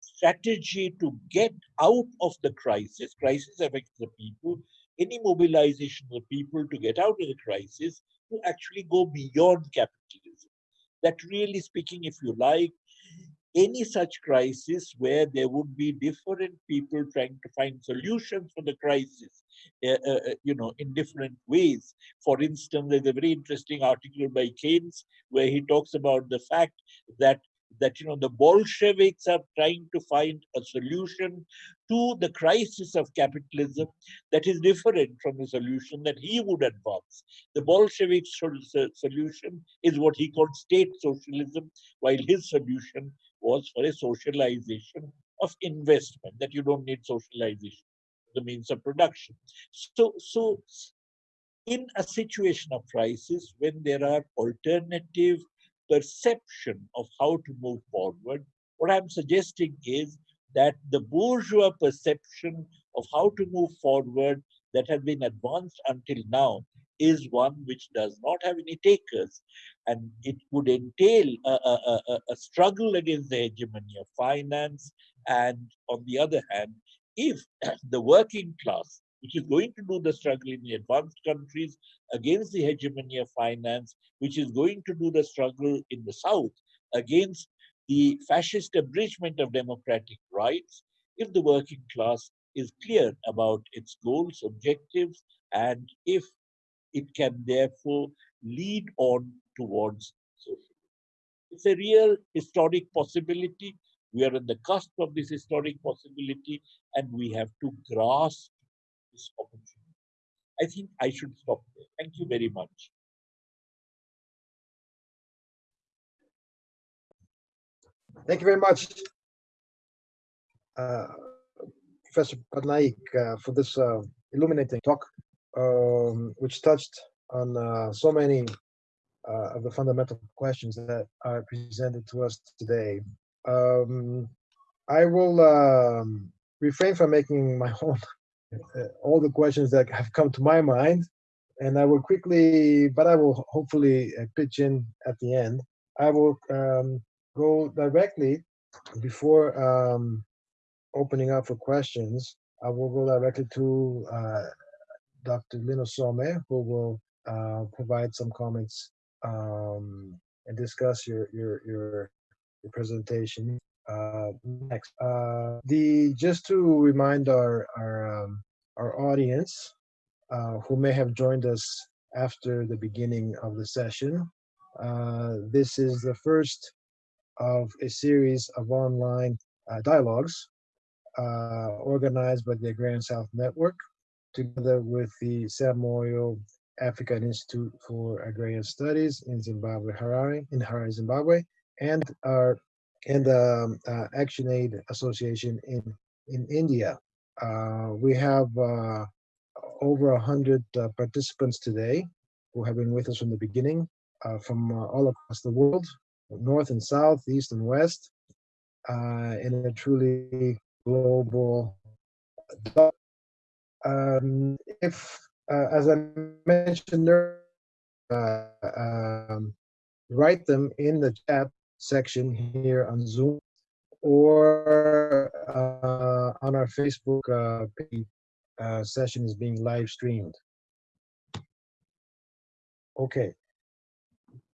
strategy to get out of the crisis, crisis affects the people, any mobilization of people to get out of the crisis to actually go beyond capitalism. That really speaking, if you like, any such crisis where there would be different people trying to find solutions for the crisis, uh, uh, you know, in different ways. For instance, there's a very interesting article by Keynes where he talks about the fact that that you know the Bolsheviks are trying to find a solution to the crisis of capitalism that is different from the solution that he would advance. The Bolshevik solution is what he called state socialism, while his solution was for a socialization of investment, that you don't need socialization, of the means of production. So, so in a situation of crisis, when there are alternative perception of how to move forward, what I'm suggesting is that the bourgeois perception of how to move forward that has been advanced until now is one which does not have any takers. And it would entail a, a, a, a struggle against the hegemony of finance. And on the other hand, if the working class, which is going to do the struggle in the advanced countries against the hegemony of finance, which is going to do the struggle in the South against the fascist abridgment of democratic rights, if the working class is clear about its goals, objectives, and if it can therefore lead on towards socialism. It's a real historic possibility. We are on the cusp of this historic possibility, and we have to grasp this opportunity. I think I should stop there. Thank you very much. Thank you very much, uh, Professor Patnaik, uh, for this uh, illuminating talk um, which touched on uh, so many uh, of the fundamental questions that are presented to us today. Um, I will um, refrain from making my own all the questions that have come to my mind, and I will quickly, but I will hopefully uh, pitch in at the end. I will um, go directly before um, opening up for questions. I will go directly to uh, Dr. Lyn Ossome, who will uh, provide some comments um, and discuss your your your, your presentation uh, next. Uh, the just to remind our our um, our audience uh, who may have joined us after the beginning of the session, uh, this is the first of a series of online uh, dialogues organized by the Agrarian South Network together with the Sam Moyo African Institute for Agrarian Studies in Zimbabwe, Harare, in Harare, Zimbabwe, and our and the um, uh, Action Aid Association in in India. Uh, we have uh, over a hundred participants today who have been with us from the beginning, from all across the world, north and south, east and west, in a truly global um, if, as I mentioned um, write them in the chat section here on Zoom or uh, on our Facebook uh, page. Uh, session is being live streamed. Okay.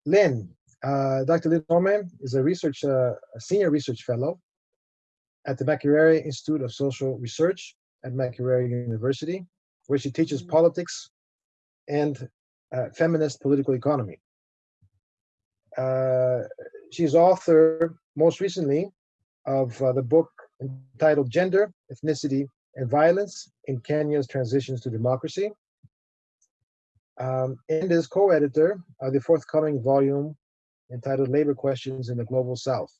Lyn, uh, Dr. Lyn Norman is a research, uh, a senior research fellow at the Makerere Institute of Social Research at Makerere University, where she teaches politics and uh, feminist political economy. She's author, most recently, of uh, the book entitled Gender, Ethnicity, and Violence in Kenya's Transitions to Democracy, um, and is co-editor of the forthcoming volume entitled Labor Questions in the Global South,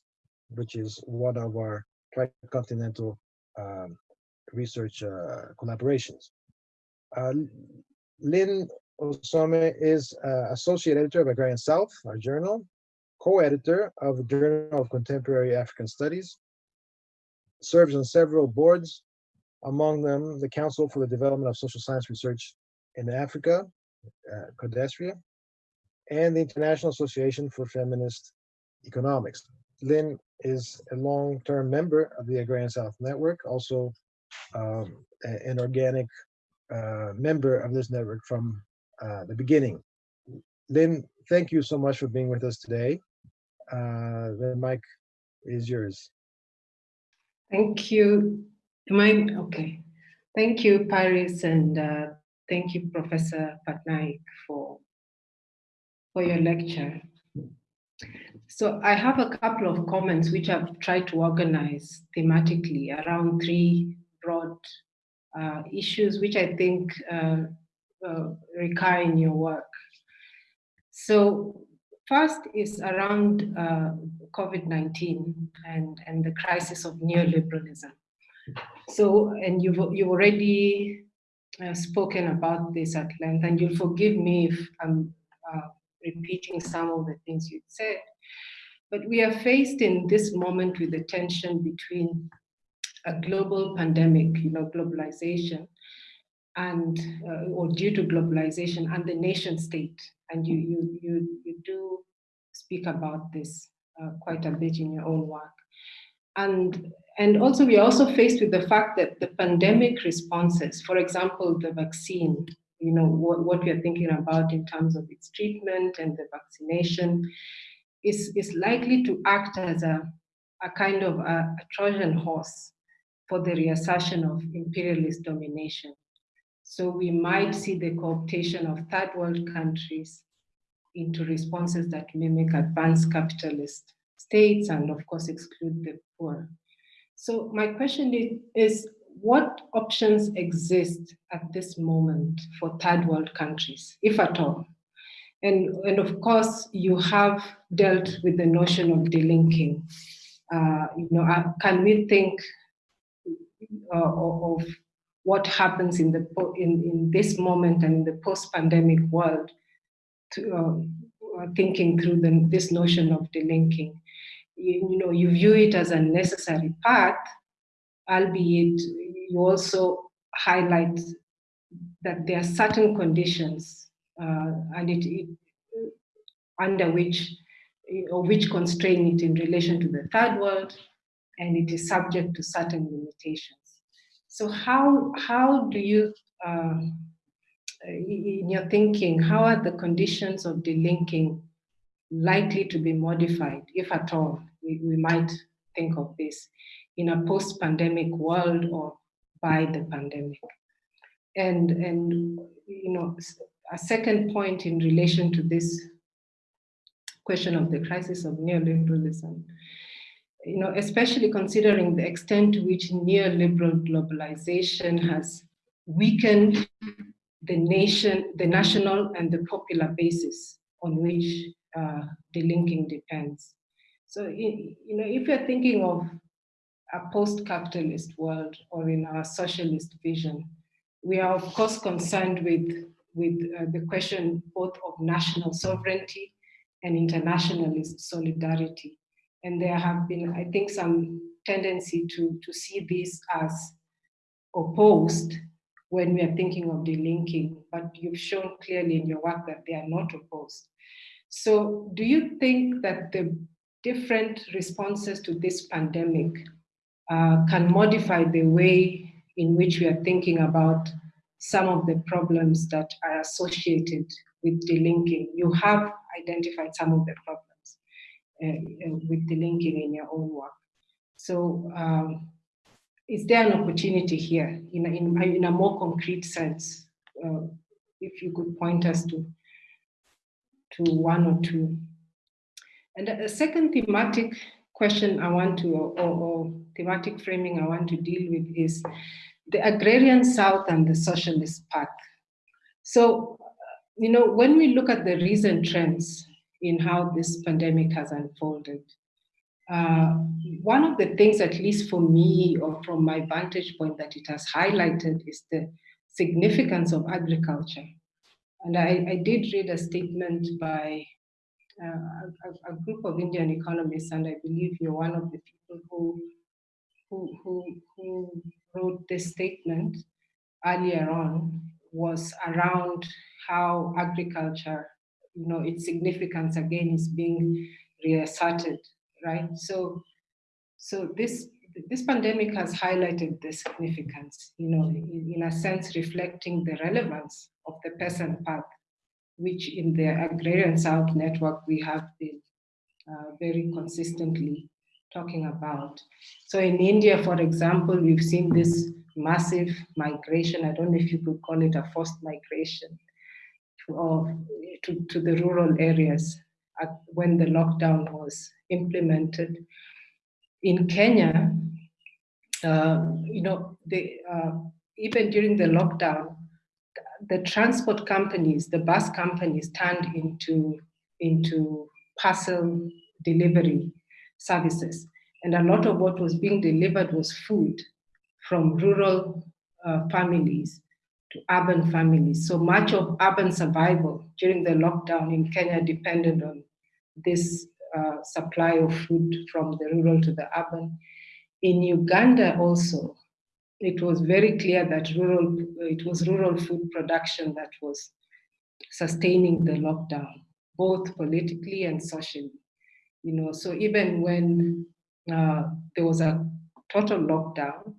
which is one of our tricontinental um, research uh, collaborations. Uh, Lyn Ossome is uh, associate editor of Agrarian South, our journal, co-editor of the Journal of Contemporary African Studies, serves on several boards, among them the Council for the Development of Social Science Research in Africa, uh, CODESRIA, and the International Association for Feminist Economics. Lyn is a long-term member of the Agrarian South Network, also um, an organic uh, member of this network from uh, the beginning. Lyn, thank you so much for being with us today. Uh, the mic is yours. Thank you. Am I okay? Thank you, Paris, and uh, thank you, Professor Patnaik, for for your lecture. So I have a couple of comments which I've tried to organize thematically around three broad uh, issues which I think uh, uh, recur in your work. So first is around uh, COVID-19 and, and the crisis of neoliberalism. So, and you've, you've already uh, spoken about this at length, and you'll forgive me if I'm uh, repeating some of the things you said. But we are faced in this moment with the tension between a global pandemic, you know, globalization, and uh, or due to globalization and the nation state. And you you you you do speak about this uh, quite a bit in your own work. And and also we are also faced with the fact that the pandemic responses, for example, the vaccine, you know, what, what we are thinking about in terms of its treatment and the vaccination, is, is likely to act as a, a kind of a, a Trojan horse for the reassertion of imperialist domination. So we might see the cooptation of third world countries into responses that mimic advanced capitalist states and of course exclude the poor. So my question is, what options exist at this moment for third world countries, if at all? And, and of course, you have dealt with the notion of delinking. Uh, you know, uh, can we think uh, of what happens in the in, in this moment and in the post-pandemic world to um, uh, thinking through the, this notion of delinking. You, you, know, you view it as a necessary path, albeit you also highlight that there are certain conditions uh, and it, it, under which or which constrain it in relation to the third world and it is subject to certain limitations. So how, how do you, uh, in your thinking, how are the conditions of delinking likely to be modified, if at all, we, we might think of this, in a post-pandemic world or by the pandemic? And, and you know, a second point in relation to this question of the crisis of neoliberalism, you know, especially considering the extent to which neoliberal globalization has weakened the nation, the national and the popular basis on which uh, linking depends. So, you know, if you're thinking of a post-capitalist world or in our socialist vision, we are of course concerned with, with uh, the question both of national sovereignty and internationalist solidarity. And there have been, I think, some tendency to, to see this as opposed when we are thinking of delinking, but you've shown clearly in your work that they are not opposed. So do you think that the different responses to this pandemic uh, can modify the way in which we are thinking about some of the problems that are associated with delinking. You have identified some of the problems uh, uh with delinking in your own work. So um, is there an opportunity here in a, in, in a more concrete sense? Uh, if you could point us to, to one or two. And a second thematic question I want to, or, or thematic framing I want to deal with is the agrarian South and the socialist path. So, you know, when we look at the recent trends in how this pandemic has unfolded, uh, one of the things, at least for me or from my vantage point that it has highlighted is the significance of agriculture. And I, I did read a statement by uh, a, a, group of Indian economists, and I believe you're one of the people who, who, who, who wrote this statement earlier on, was around how agriculture, you know, its significance again is being reasserted, right? So, so this this pandemic has highlighted the significance, you know, in, in, a sense reflecting the relevance of the peasant path, which in the agrarian South network we have been uh, very consistently talking about. So in India, for example, we've seen this massive migration. I don't know if you could call it a forced migration to, to, to the rural areas when the lockdown was implemented in Kenya, uh, you know, uh, even during the lockdown, the transport companies, the bus companies turned into, into parcel delivery services. And a lot of what was being delivered was food from rural uh, families to urban families. So much of urban survival during the lockdown in Kenya depended on this uh, supply of food from the rural to the urban. In Uganda also, it was very clear that rural, it was rural food production that was sustaining the lockdown, both politically and socially. You know, so even when uh, there was a total lockdown,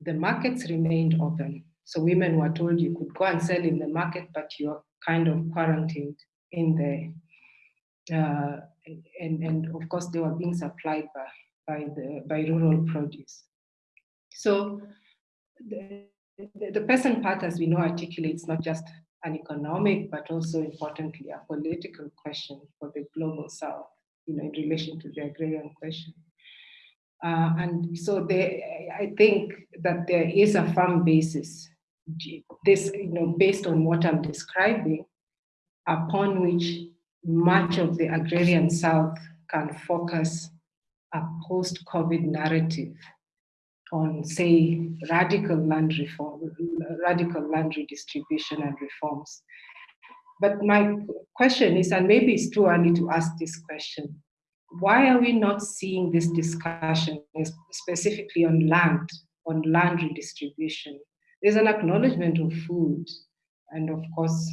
the markets remained open. So women were told you could go and sell in the market, but you're kind of quarantined in there. uh, and, and of course they were being supplied by, by, the, by rural produce. So the, the, the peasant part, as we know, articulates not just an economic, but also importantly, a political question for the global South, you know, in relation to the agrarian question. Uh, and so they, I think that there is a firm basis, this, you know, based on what I'm describing, upon which much of the agrarian South can focus a post-COVID narrative on, say, radical land reform, radical land redistribution and reforms. But my question is, and maybe it's too early to ask this question, why are we not seeing this discussion specifically on land, on land redistribution? There's an acknowledgement of food, and of course,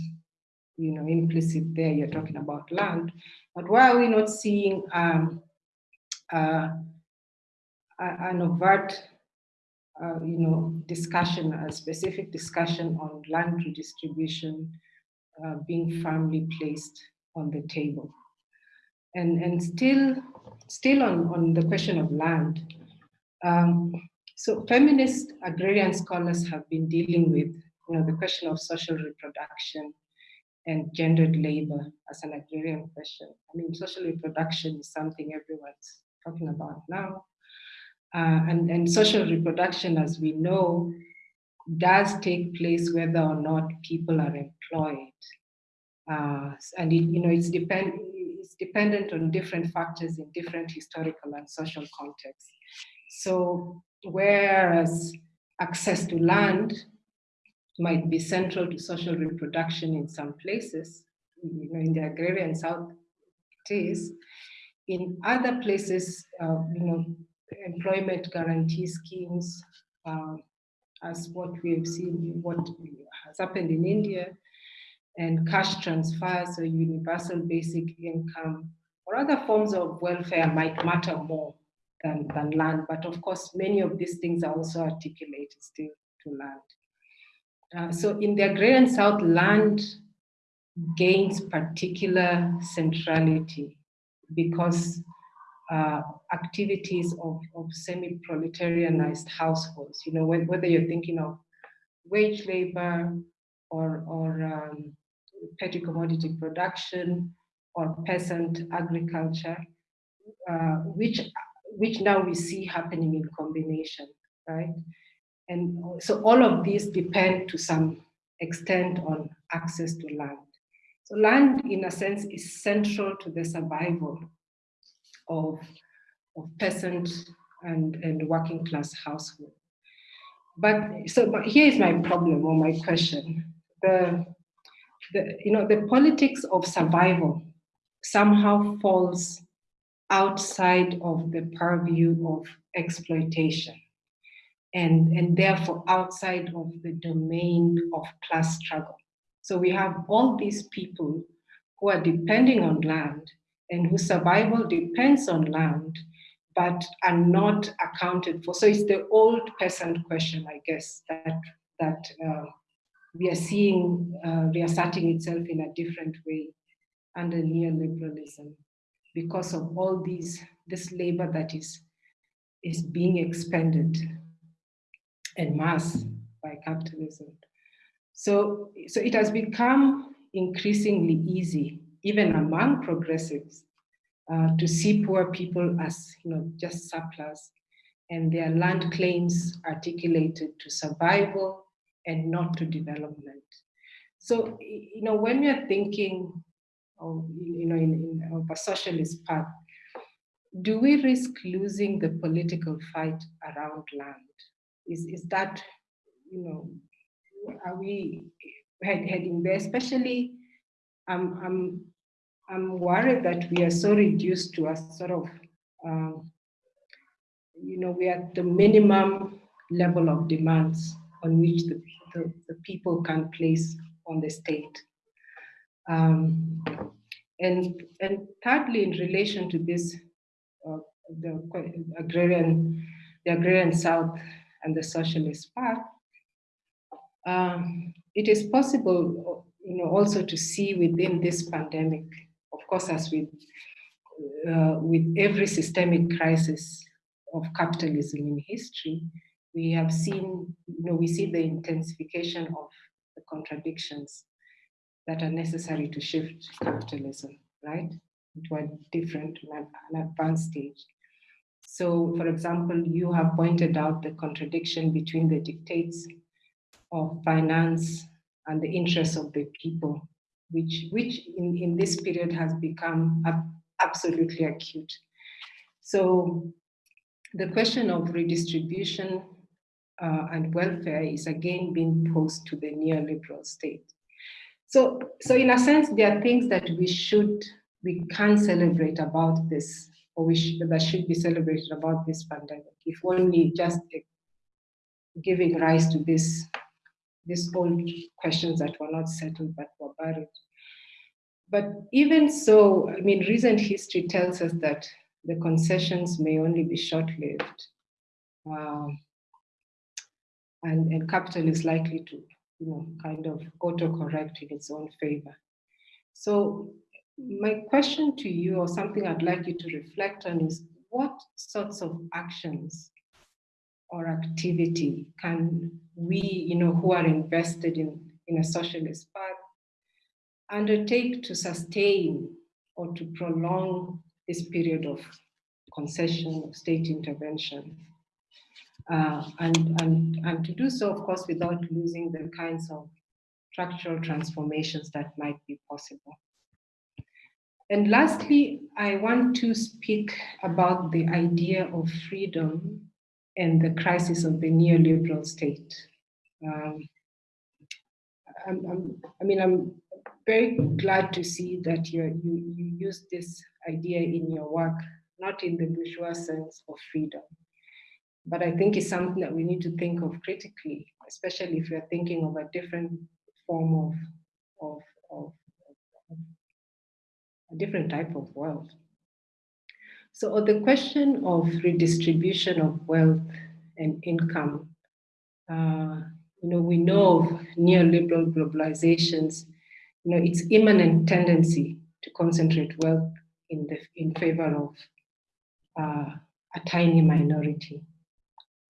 you know, implicit there, you're talking about land. But why are we not seeing um, uh, an overt, uh, you know, discussion, a specific discussion on land redistribution uh, being firmly placed on the table? And, and still, still on, on the question of land, um, so feminist agrarian scholars have been dealing with you know, the question of social reproduction, and gendered labor as an agrarian question. I mean, social reproduction is something everyone's talking about now. Uh, and, and social reproduction, as we know, does take place whether or not people are employed. Uh, and it, you know, it's, depend, it's dependent on different factors in different historical and social contexts. So whereas access to land might be central to social reproduction in some places, you know, in the agrarian South it is. In other places, uh, you know, employment guarantee schemes, uh, as what we have seen, what has happened in India, and cash transfers, or universal basic income, or other forms of welfare might matter more than, than land. But of course, many of these things are also articulated still to land. Uh, so in the agrarian South, land gains particular centrality because uh, activities of, of semi-proletarianized households, you know, whether you're thinking of wage labor or, or um, petty commodity production or peasant agriculture, uh, which, which now we see happening in combination, right? And so all of these depend to some extent on access to land. So land, in a sense, is central to the survival of, of peasant and, and working class household. But so but here is my problem or my question. The, the, you know, the politics of survival somehow falls outside of the purview of exploitation and, and therefore outside of the domain of class struggle. So we have all these people who are depending on land and whose survival depends on land, but are not accounted for. So it's the old peasant question, I guess, that, that uh, we are seeing uh, reasserting itself in a different way under neoliberalism because of all these, this labor that is, is being expended en mass by capitalism. So, so it has become increasingly easy, even among progressives, uh, to see poor people as you know just surplus and their land claims articulated to survival and not to development. So, you know, when we are thinking of, you know, in, in, a socialist path, do we risk losing the political fight around land? Is, is that, you know, are we head, heading there? Especially, um, I'm, I'm worried that we are so reduced to a sort of, um, you know, we are at the minimum level of demands on which the, the, the people can place on the state. Um, and, and thirdly, in relation to this, uh, the agrarian, the agrarian South and the socialist path, um, it is possible, you know, also to see within this pandemic, of course, as with uh, with every systemic crisis of capitalism in history, we have seen, you know, we see the intensification of the contradictions that are necessary to shift capitalism, right, into a different, an advanced stage. So, for example, you have pointed out the contradiction between the dictates of finance and the interests of the people, which, which in, in this period has become absolutely acute. So the question of redistribution uh, and welfare is again being posed to the neoliberal state. So, so in a sense, there are things that we should, we can celebrate about this, or we should, that should be celebrated about this pandemic, if only just giving rise to this these old questions that were not settled but were buried. But even so, I mean, recent history tells us that the concessions may only be short-lived. Um, and, and capital is likely to, you know, kind of auto-correct in its own favor. So my question to you, or something I'd like you to reflect on is, what sorts of actions or activity can we, you know, who are invested in, in a socialist path, undertake to sustain or to prolong this period of concession of state intervention. Uh, and, and, and to do so, of course, without losing the kinds of structural transformations that might be possible. And lastly, I want to speak about the idea of freedom and the crisis of the neoliberal state. Um, I'm, I'm, i mean, I'm very glad to see that you, you, you use this idea in your work, not in the bourgeois sense of freedom, but I think it's something that we need to think of critically, especially if we're thinking of a different form of, of, of, of a different type of world, So the question of redistribution of wealth and income, uh, you know, we know of neoliberal globalizations, you know, its imminent tendency to concentrate wealth in, the, in favor of uh, a tiny minority.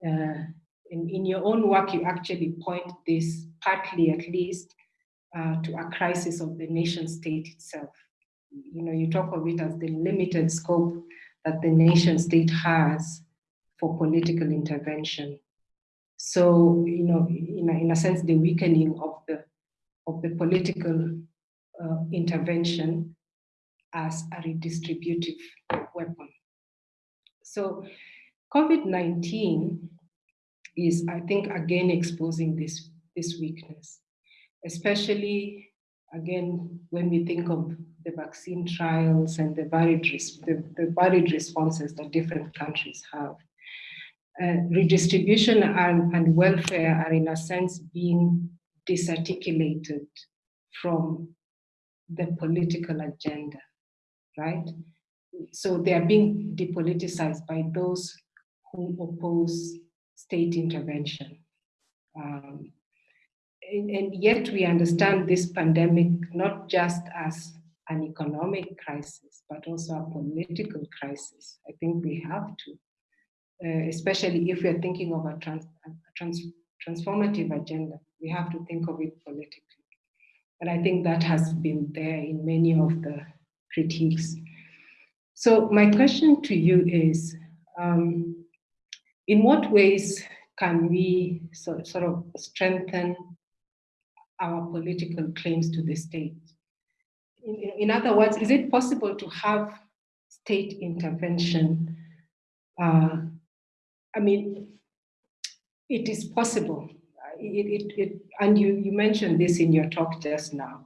Uh, in, in your own work, you actually point this, partly at least, uh, to a crisis of the nation state itself. You know, you talk of it as the limited scope that the nation state has for political intervention. So, you know, in a, in a sense, the weakening of the, of the political uh, intervention as a redistributive weapon. So COVID-19 is, I think, again exposing this, this weakness, especially, again, when we think of the vaccine trials and the varied, the, the varied responses that different countries have. Uh, redistribution and, and welfare are in a sense being disarticulated from the political agenda, right? So they are being depoliticized by those who oppose state intervention. Um, and, and, yet we understand this pandemic not just as an economic crisis, but also a political crisis. I think we have to, uh, especially if we're thinking of a, trans, a trans, transformative agenda, we have to think of it politically. And I think that has been there in many of the critiques. So my question to you is, um, in what ways can we so, sort of strengthen our political claims to the state? In, in other words, is it possible to have state intervention? Uh, I mean, it is possible. It, it, it, and you, you mentioned this in your talk just now,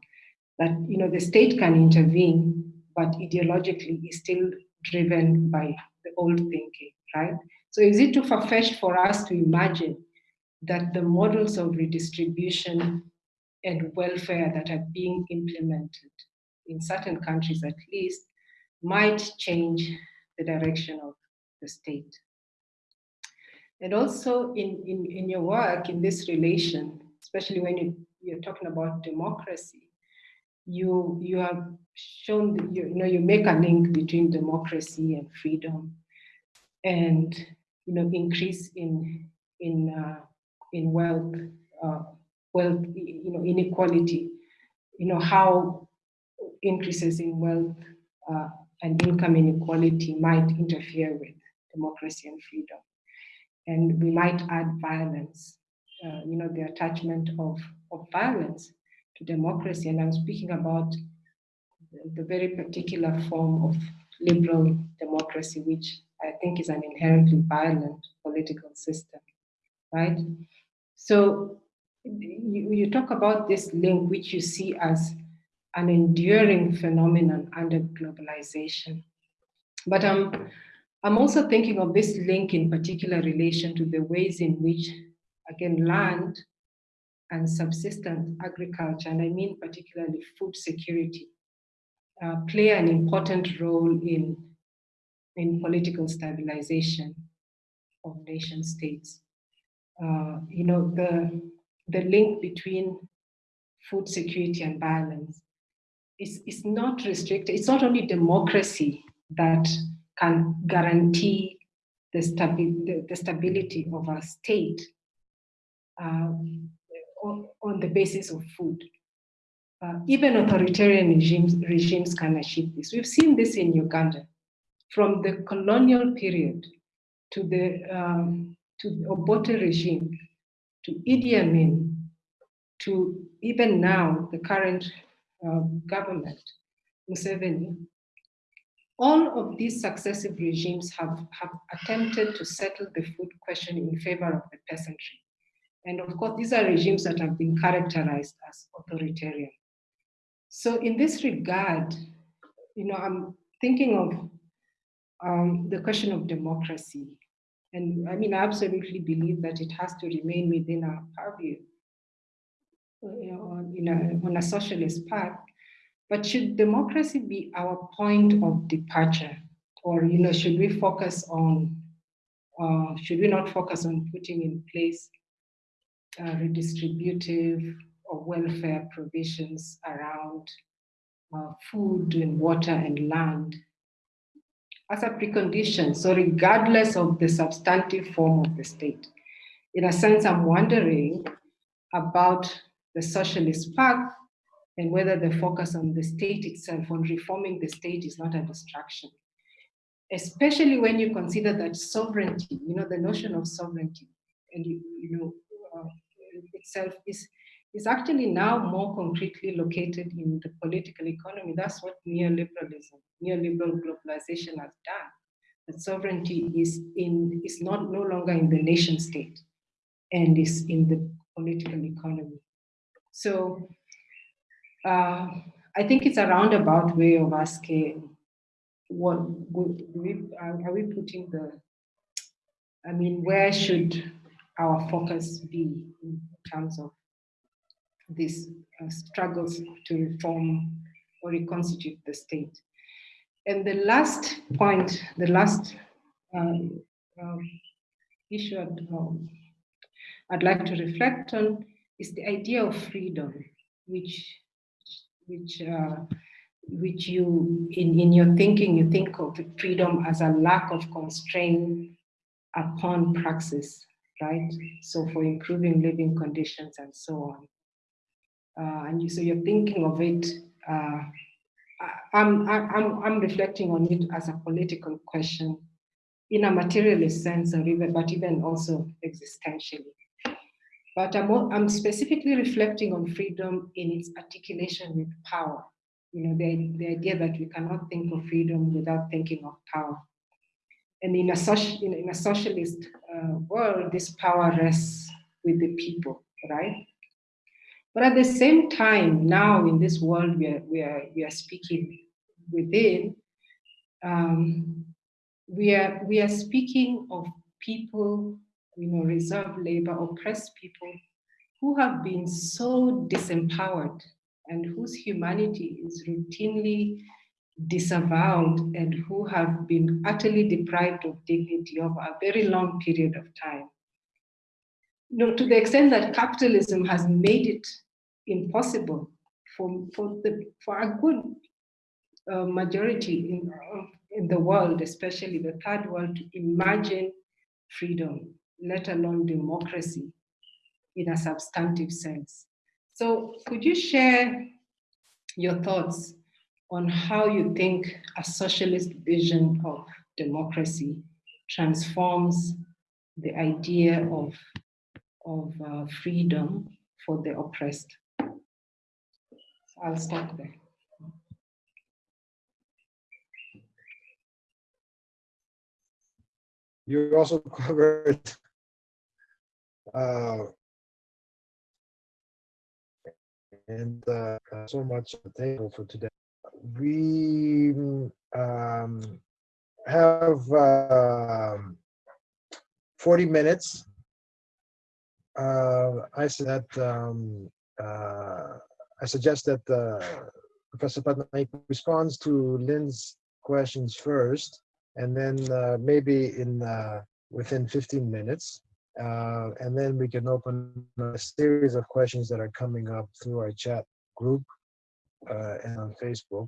that you know the state can intervene, but ideologically is still driven by the old thinking, right? So is it too far-fetched for us to imagine that the models of redistribution and welfare that are being implemented in certain countries at least might change the direction of the state? And also in, in, in your work in this relation, especially when you, you're talking about democracy, you, you have shown, you, you know, you make a link between democracy and freedom and you know, increase in in uh, in wealth, uh, wealth, you know, inequality. You know how increases in wealth uh, and income inequality might interfere with democracy and freedom, and we might add violence. Uh, you know, the attachment of of violence to democracy, and I'm speaking about the, the very particular form of liberal democracy, which I think is an inherently violent political system, right? So you, you talk about this link, which you see as an enduring phenomenon under globalization. But um, I'm also thinking of this link in particular relation to the ways in which, again, land and subsistence agriculture, and I mean particularly food security, uh, play an important role in in political stabilization of nation states. Uh, you know, the, the link between food security and violence is, is not restricted. It's not only democracy that can guarantee the, stabi the, the stability of a state uh, on, on, the basis of food. Uh, even authoritarian regimes, regimes can achieve this. We've seen this in Uganda from the colonial period to the, um, to the Obote regime, to Idi Amin, to even now, the current uh, government, Museveni, all of these successive regimes have, have attempted to settle the food question in favor of the peasantry. And of course, these are regimes that have been characterized as authoritarian. So in this regard, you know, I'm thinking of um, the question of democracy. And I mean, I absolutely believe that it has to remain within our purview you know, on, on a socialist path. But should democracy be our point of departure or you know, should we focus on, uh, should we not focus on putting in place uh, redistributive or welfare provisions around uh, food and water and land as a precondition, so regardless of the substantive form of the state. In a sense, I'm wondering about the socialist path and whether the focus on the state itself, on reforming the state is not a distraction. Especially when you consider that sovereignty, you know, the notion of sovereignty, and you, you know, uh, itself is, is actually now more concretely located in the political economy. That's what neoliberalism, neoliberal globalization has done. That sovereignty is in is not no longer in the nation state and is in the political economy. So uh, I think it's a roundabout way of asking what we, are we putting the, I mean, where should our focus be in terms of these uh, struggles to reform or reconstitute the state. And the last point, the last uh, uh, issue I'd, um, I'd like to reflect on is the idea of freedom, which which uh, which you in, in your thinking you think of freedom as a lack of constraint upon praxis right so for improving living conditions and so on uh, and you so you're thinking of it uh, I'm, I'm, I'm reflecting on it as a political question in a materialist sense or even but even also existentially but I'm, I'm specifically reflecting on freedom in its articulation with power. You know, the, the idea that we cannot think of freedom without thinking of power. And in a, social, in, a socialist uh, world, this power rests with the people, right? But at the same time, now in this world we are, we are, we are speaking within, um, we, are, we are speaking of people you know, reserve labor, oppressed people who have been so disempowered and whose humanity is routinely disavowed and who have been utterly deprived of dignity over a very long period of time. You know, to the extent that capitalism has made it impossible for, for, the, for a good uh, majority in, in the world, especially the third world, to imagine freedom let alone democracy in a substantive sense. So could you share your thoughts on how you think a socialist vision of democracy transforms the idea of, of uh, freedom for the oppressed? So I'll stop there. You also covered uh, and uh, so much table for today. We um, have um, 40 minutes. Uh, I said um, uh, I suggest that uh, Professor Patnaik responds to Lyn's questions first, and then maybe in within 15 minutes, uh, and then we can open a series of questions that are coming up through our chat group uh, and on Facebook,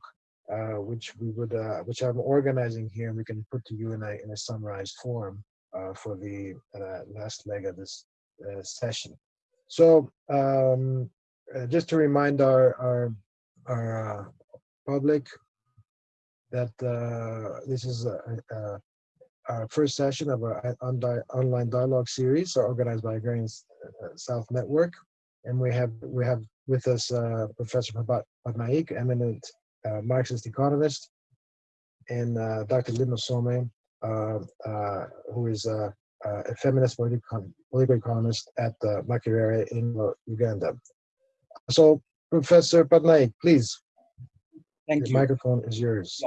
uh, which we would, which I'm organizing here, and we can put to you in a in a summarized form for the last leg of this session. So, um, just to remind our our our public that this is our first session of our online dialogue series organized by Agrarian uh, South Network. And we have we have with us uh, Professor Patnaik, eminent uh, Marxist economist, and uh, Dr. Uh, uh, who is a feminist political, political economist at uh, Makerere in Uganda. So, Professor Patnaik, please. Thank you. the you. microphone is yours.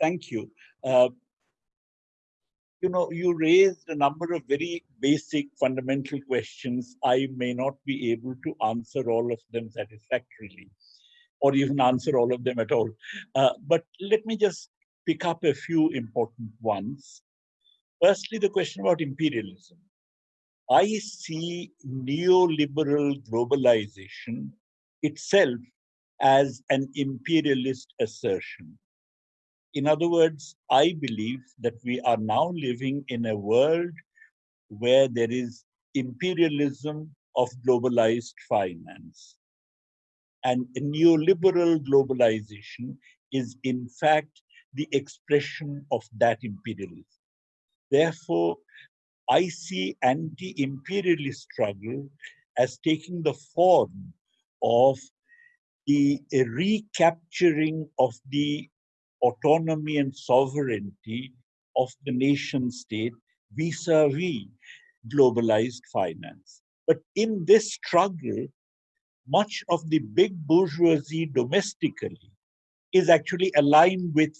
Thank you you know, you raised a number of very basic fundamental questions. I may not be able to answer all of them satisfactorily or even answer all of them at all. Uh, but let me just pick up a few important ones. Firstly, the question about imperialism. I see neoliberal globalization itself as an imperialist assertion. In other words, I believe that we are now living in a world where there is imperialism of globalized finance. And neoliberal globalization is in fact the expression of that imperialism. Therefore, I see anti-imperialist struggle as taking the form of the recapturing of the autonomy and sovereignty of the nation state vis-a-vis -vis globalized finance. But in this struggle, much of the big bourgeoisie domestically is actually aligned with,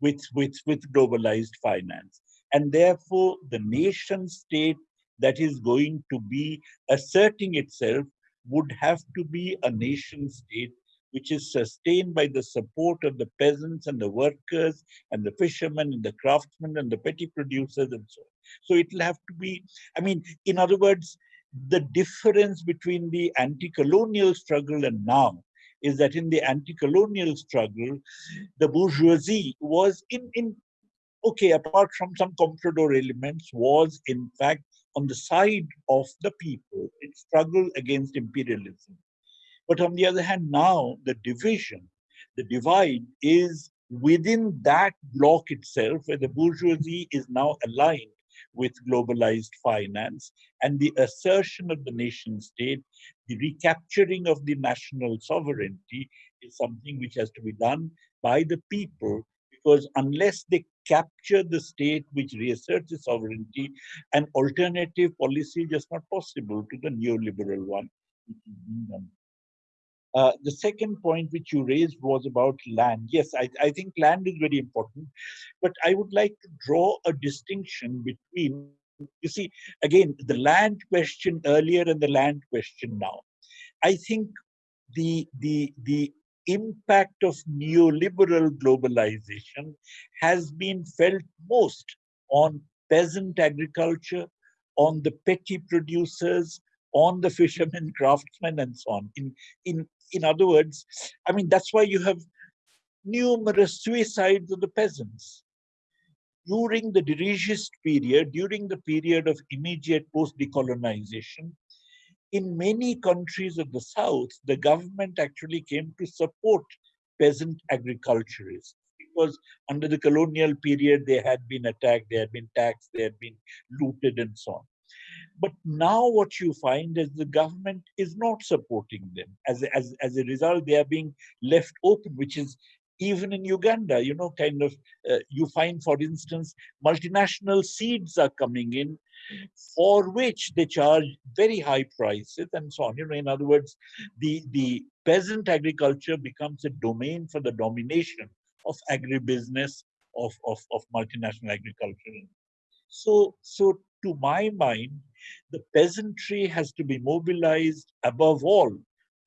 with, with, with globalized finance. And therefore, the nation state that is going to be asserting itself would have to be a nation state which is sustained by the support of the peasants and the workers and the fishermen and the craftsmen and the petty producers and so on. So it'll have to be, I mean, in other words, the difference between the anti-colonial struggle and now is that in the anti-colonial struggle, the bourgeoisie was in, in okay, apart from some comprador elements, was in fact on the side of the people. It struggled against imperialism. But on the other hand, now the division, the divide is within that block itself, where the bourgeoisie is now aligned with globalized finance and the assertion of the nation state, the recapturing of the national sovereignty is something which has to be done by the people because unless they capture the state which reasserts its sovereignty, an alternative policy just not possible to the neoliberal one. Uh, the second point which you raised was about land. Yes, I, I think land is very important, but I would like to draw a distinction between, you see, again, the land question earlier and the land question now. I think the, the, the impact of neoliberal globalization has been felt most on peasant agriculture, on the petty producers, on the fishermen, craftsmen, and so on. In, in, in other words, I mean, that's why you have numerous suicides of the peasants. During the dirigist period, during the period of immediate post-decolonization, in many countries of the South, the government actually came to support peasant agriculturists because under the colonial period, they had been attacked, they had been taxed, they had been looted and so on. But now what you find is the government is not supporting them. As, as, as a result, they are being left open, which is even in Uganda, you know, kind of, uh, you find, for instance, multinational seeds are coming in for which they charge very high prices and so on. You know, in other words, the, the peasant agriculture becomes a domain for the domination of agribusiness, of, of, of multinational agriculture. So, so to my mind, the peasantry has to be mobilized above all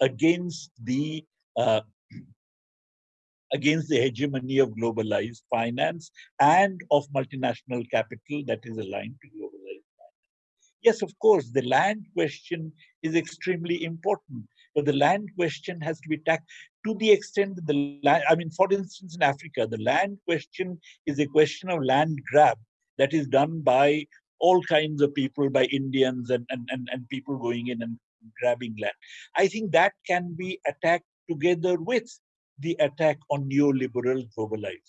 against the uh, against the hegemony of globalized finance and of multinational capital that is aligned to globalized finance. Yes, of course, the land question is extremely important, but the land question has to be tackled to the extent that the land, I mean, for instance, in Africa, the land question is a question of land grab that is done by all kinds of people, by Indians and, and, and, and people going in and grabbing land. I think that can be attacked together with the attack on neoliberal globalization.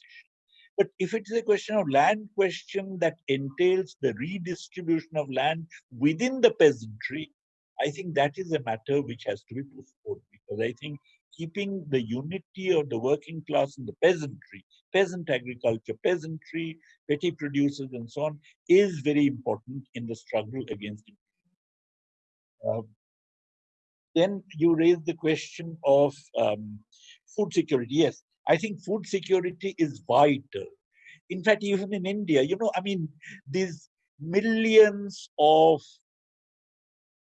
But if it is a question of land question that entails the redistribution of land within the peasantry, I think that is a matter which has to be postponed because I think keeping the unity of the working class and the peasantry, peasant agriculture, peasantry, petty producers and so on is very important in the struggle against it. Uh, then you raise the question of um, food security. Yes, I think food security is vital. In fact, even in India, you know, I mean, these millions of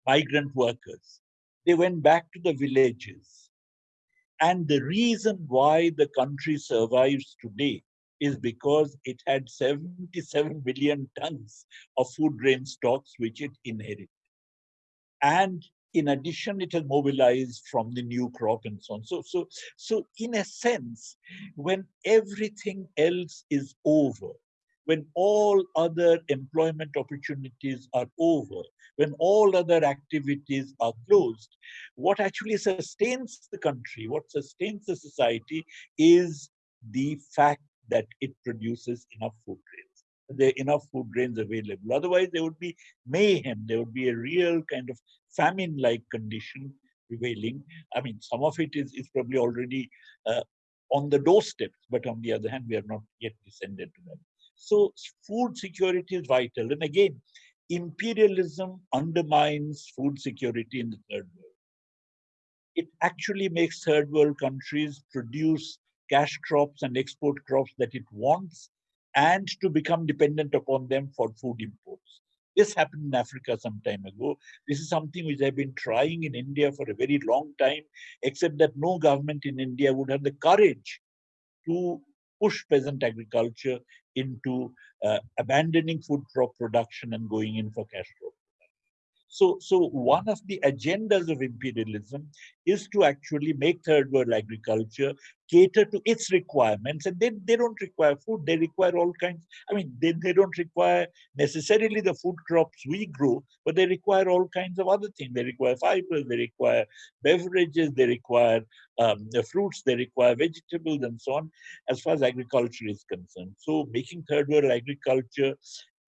migrant workers, they went back to the villages and the reason why the country survives today is because it had 77 billion tons of food grain stocks which it inherited. And in addition, it has mobilized from the new crop and so on. So, so, so in a sense, when everything else is over, when all other employment opportunities are over, when all other activities are closed, what actually sustains the country, what sustains the society is the fact that it produces enough food grains. There are enough food grains available. Otherwise, there would be mayhem. There would be a real kind of famine-like condition prevailing. I mean, some of it is, is probably already uh, on the doorsteps, but on the other hand, we are not yet descended to them. So food security is vital. And again, imperialism undermines food security in the third world. It actually makes third world countries produce cash crops and export crops that it wants and to become dependent upon them for food imports. This happened in Africa some time ago. This is something which I've been trying in India for a very long time, except that no government in India would have the courage to push peasant agriculture into uh, abandoning food crop production and going in for cash crop so, so one of the agendas of imperialism is to actually make third world agriculture cater to its requirements. And then they don't require food, they require all kinds. I mean, they, they don't require necessarily the food crops we grow, but they require all kinds of other things. They require fibers, they require beverages, they require um, the fruits, they require vegetables and so on, as far as agriculture is concerned. So making third world agriculture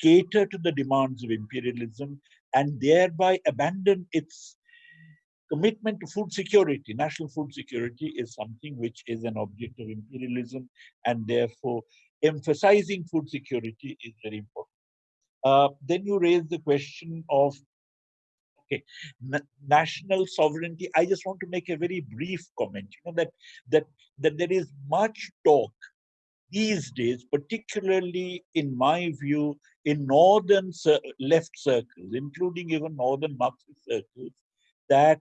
cater to the demands of imperialism and thereby abandon its commitment to food security. National food security is something which is an object of imperialism and therefore emphasizing food security is very important. Uh, then you raise the question of okay, national sovereignty. I just want to make a very brief comment. You know that that that there is much talk these days, particularly in my view, in northern left circles, including even northern Marxist circles, that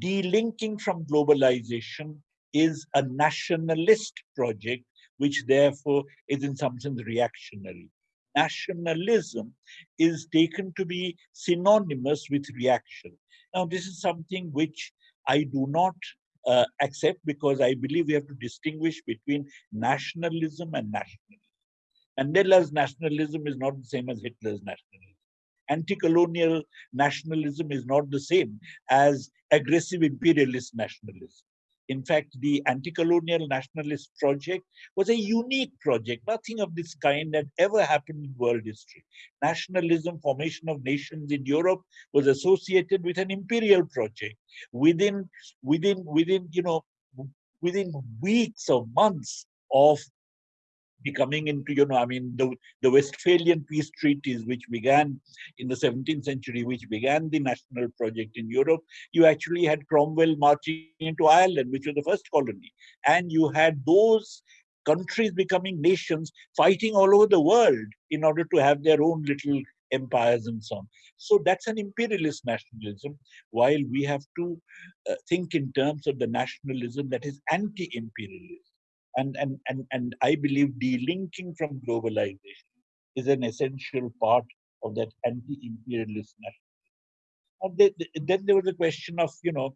delinking from globalization is a nationalist project, which therefore is in some sense reactionary. Nationalism is taken to be synonymous with reaction. Now, this is something which I do not uh, accept because I believe we have to distinguish between nationalism and nationalism. Mandela's nationalism is not the same as Hitler's nationalism. Anti-colonial nationalism is not the same as aggressive imperialist nationalism. In fact, the anti-colonial nationalist project was a unique project. Nothing of this kind had ever happened in world history. Nationalism, formation of nations in Europe was associated with an imperial project. Within, within, within, you know, within weeks or months of coming into, you know, I mean, the, the Westphalian peace treaties, which began in the 17th century, which began the national project in Europe, you actually had Cromwell marching into Ireland, which was the first colony. And you had those countries becoming nations fighting all over the world in order to have their own little empires and so on. So that's an imperialist nationalism, while we have to uh, think in terms of the nationalism that is anti-imperialist and and and and i believe delinking from globalization is an essential part of that anti-imperialist nationalism then there was a question of you know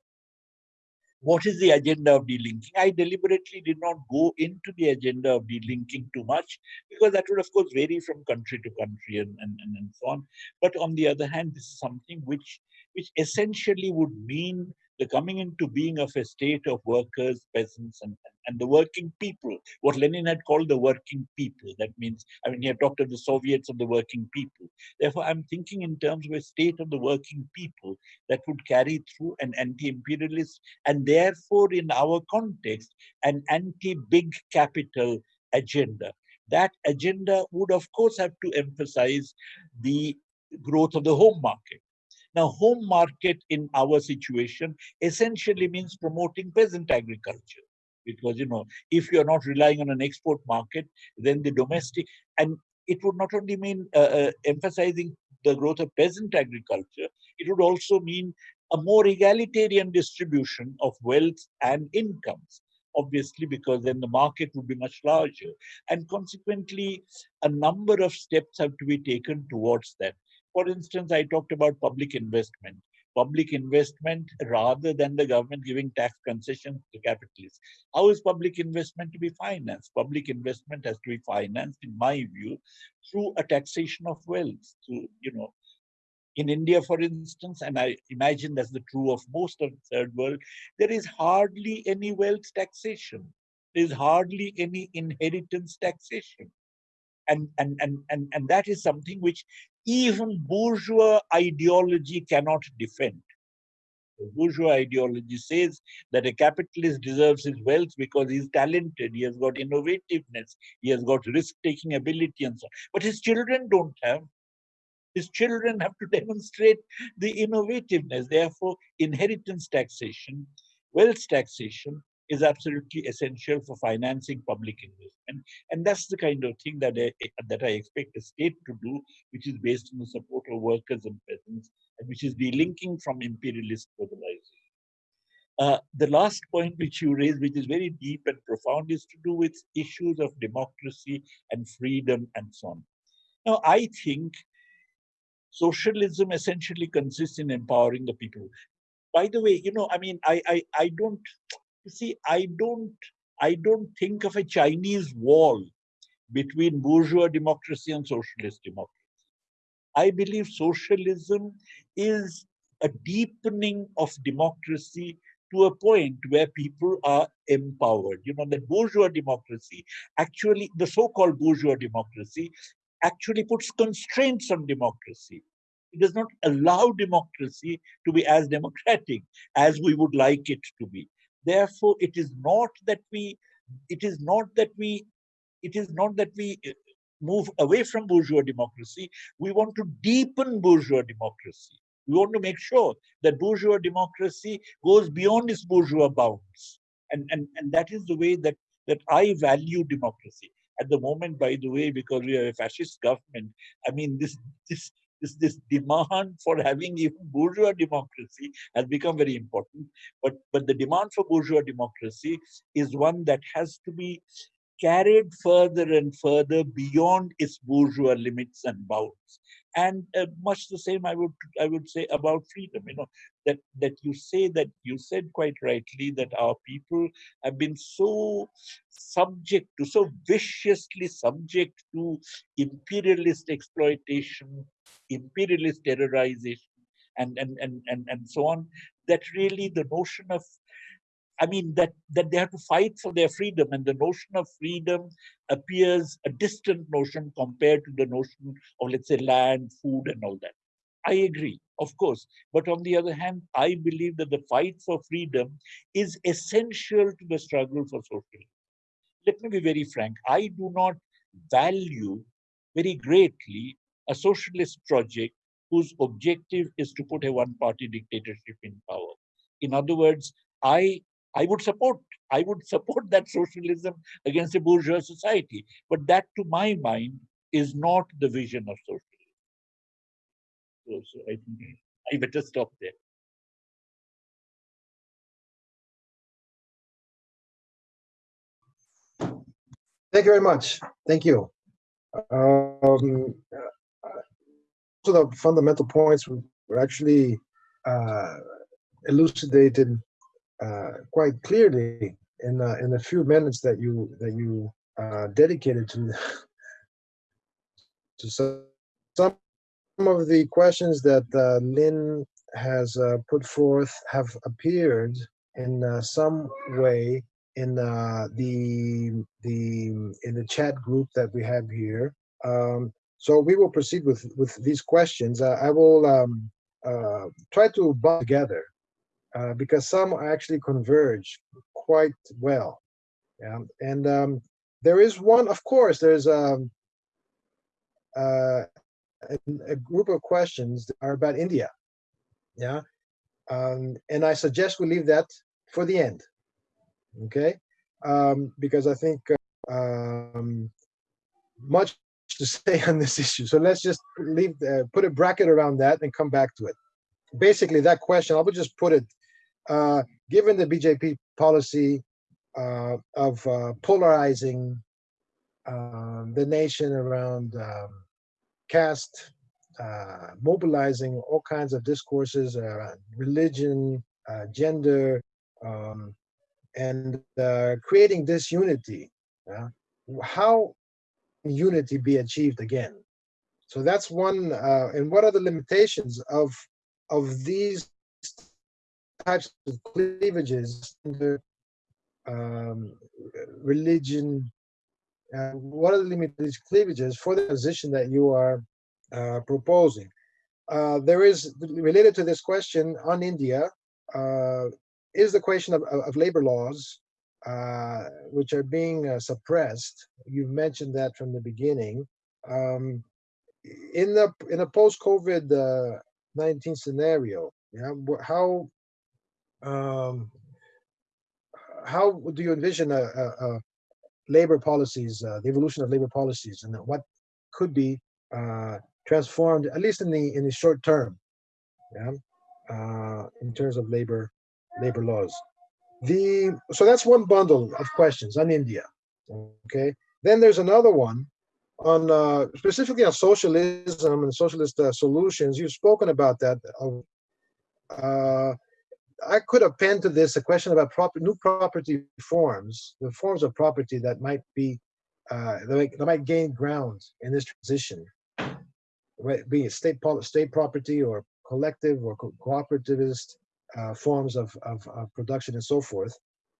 what is the agenda of delinking? I deliberately did not go into the agenda of delinking too much because that would of course vary from country to country and, and, and, and so on. But on the other hand this is something which which essentially would mean the coming into being of a state of workers, peasants, and, and the working people, what Lenin had called the working people. That means, I mean, he had talked of the Soviets of the working people. Therefore, I'm thinking in terms of a state of the working people that would carry through an anti-imperialist and therefore, in our context, an anti-big capital agenda. That agenda would, of course, have to emphasize the growth of the home market now, home market in our situation essentially means promoting peasant agriculture. Because, you know, if you're not relying on an export market, then the domestic, and it would not only mean uh, uh, emphasizing the growth of peasant agriculture, it would also mean a more egalitarian distribution of wealth and incomes. obviously, because then the market would be much larger. And consequently, a number of steps have to be taken towards that. For instance, I talked about public investment. Public investment rather than the government giving tax concessions to capitalists. How is public investment to be financed? Public investment has to be financed, in my view, through a taxation of wealth, through, you know, in India, for instance, and I imagine that's the true of most of the third world, there is hardly any wealth taxation. There is hardly any inheritance taxation. And, and, and, and, and that is something which even bourgeois ideology cannot defend. The bourgeois ideology says that a capitalist deserves his wealth because he's talented, he has got innovativeness, he has got risk-taking ability and so on. But his children don't have. His children have to demonstrate the innovativeness. Therefore, inheritance taxation, wealth taxation is absolutely essential for financing public investment. And that's the kind of thing that I, that I expect the state to do, which is based on the support of workers and peasants, and which is delinking from imperialist globalization. Uh, the last point which you raised, which is very deep and profound, is to do with issues of democracy and freedom and so on. Now, I think socialism essentially consists in empowering the people. By the way, you know, I mean, I, I, I don't, you see, I don't, I don't think of a Chinese wall between bourgeois democracy and socialist democracy. I believe socialism is a deepening of democracy to a point where people are empowered. You know, the bourgeois democracy, actually, the so-called bourgeois democracy, actually puts constraints on democracy. It does not allow democracy to be as democratic as we would like it to be. Therefore, it is not that we, it is not that we, it is not that we uh, move away from bourgeois democracy. We want to deepen bourgeois democracy. We want to make sure that bourgeois democracy goes beyond its bourgeois bounds. And, and, and that is the way that, that I value democracy. At the moment, by the way, because we have a fascist government, I mean, this, this, this, this demand for having even bourgeois democracy has become very important. But, but the demand for bourgeois democracy is one that has to be carried further and further beyond its bourgeois limits and bounds and uh, much the same i would i would say about freedom you know that that you say that you said quite rightly that our people have been so subject to so viciously subject to imperialist exploitation imperialist terrorization and and and and, and so on that really the notion of I mean, that, that they have to fight for their freedom, and the notion of freedom appears a distant notion compared to the notion of, let's say, land, food, and all that. I agree, of course. But on the other hand, I believe that the fight for freedom is essential to the struggle for socialism. Let me be very frank. I do not value very greatly a socialist project whose objective is to put a one-party dictatorship in power. In other words, I I would support, I would support that socialism against a bourgeois society. But that, to my mind, is not the vision of socialism. So, so I think I better stop there. Thank you very much. Thank you. Um, so the fundamental points were actually uh, elucidated uh, quite clearly in uh, in the few minutes that you that you uh, dedicated to to some some of the questions that uh, Lyn has uh, put forth have appeared in uh, some way in uh, the the in the chat group that we have here. Um, so we will proceed with with these questions. Uh, I will um, uh, try to bond together uh, because some actually converge quite well. And um, there is one, of course, there's um, uh, a, a, group of questions that are about India. Yeah, um, and I suggest we leave that for the end. Okay, um, because I think uh, um, much to say on this issue. So let's just leave, uh, put a bracket around that and come back to it. Basically, that question, I would just put it uh, given the BJP policy uh, of uh, polarizing um, the nation around um, caste, uh, mobilizing all kinds of discourses around religion, uh, gender, um, and creating disunity. Yeah? How unity be achieved again? So that's one. And what are the limitations of of these types of cleavages um, religion? What are the limited cleavages for the position that you are uh, proposing? Uh, there is related to this question on India uh, is the question of, of, of labor laws, uh, which are being uh, suppressed. You've mentioned that from the beginning. Um, in the in a post-COVID nineteen scenario, yeah, how um, how do you envision a, labor policies, uh, the evolution of labor policies, and what could be uh, transformed, at least in the in the short term, yeah, uh, in terms of labor labor laws. The so that's one bundle of questions on India. Okay, then there's another one on uh, specifically on socialism and socialist uh, solutions. You've spoken about that. Uh, I could append to this a question about proper, new property forms, the forms of property that might be uh, that, might, that might gain ground in this transition, right, be it state state property or collective or co cooperativist uh, forms of, of, of, production and so forth.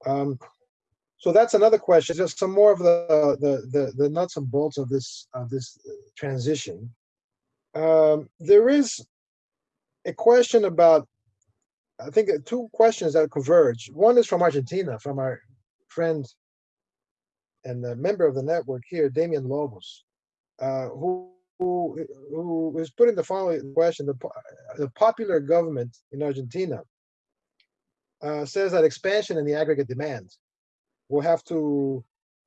Um, so that's another question. Just some more of the, the the the nuts and bolts of this of this transition. Um, there is a question about I think two questions that converge. One is from Argentina, from our friend and a member of the network here, Damian Lobos, uh, who, who who is putting the following question: the, the popular government in Argentina uh, says that expansion in the aggregate demand will have to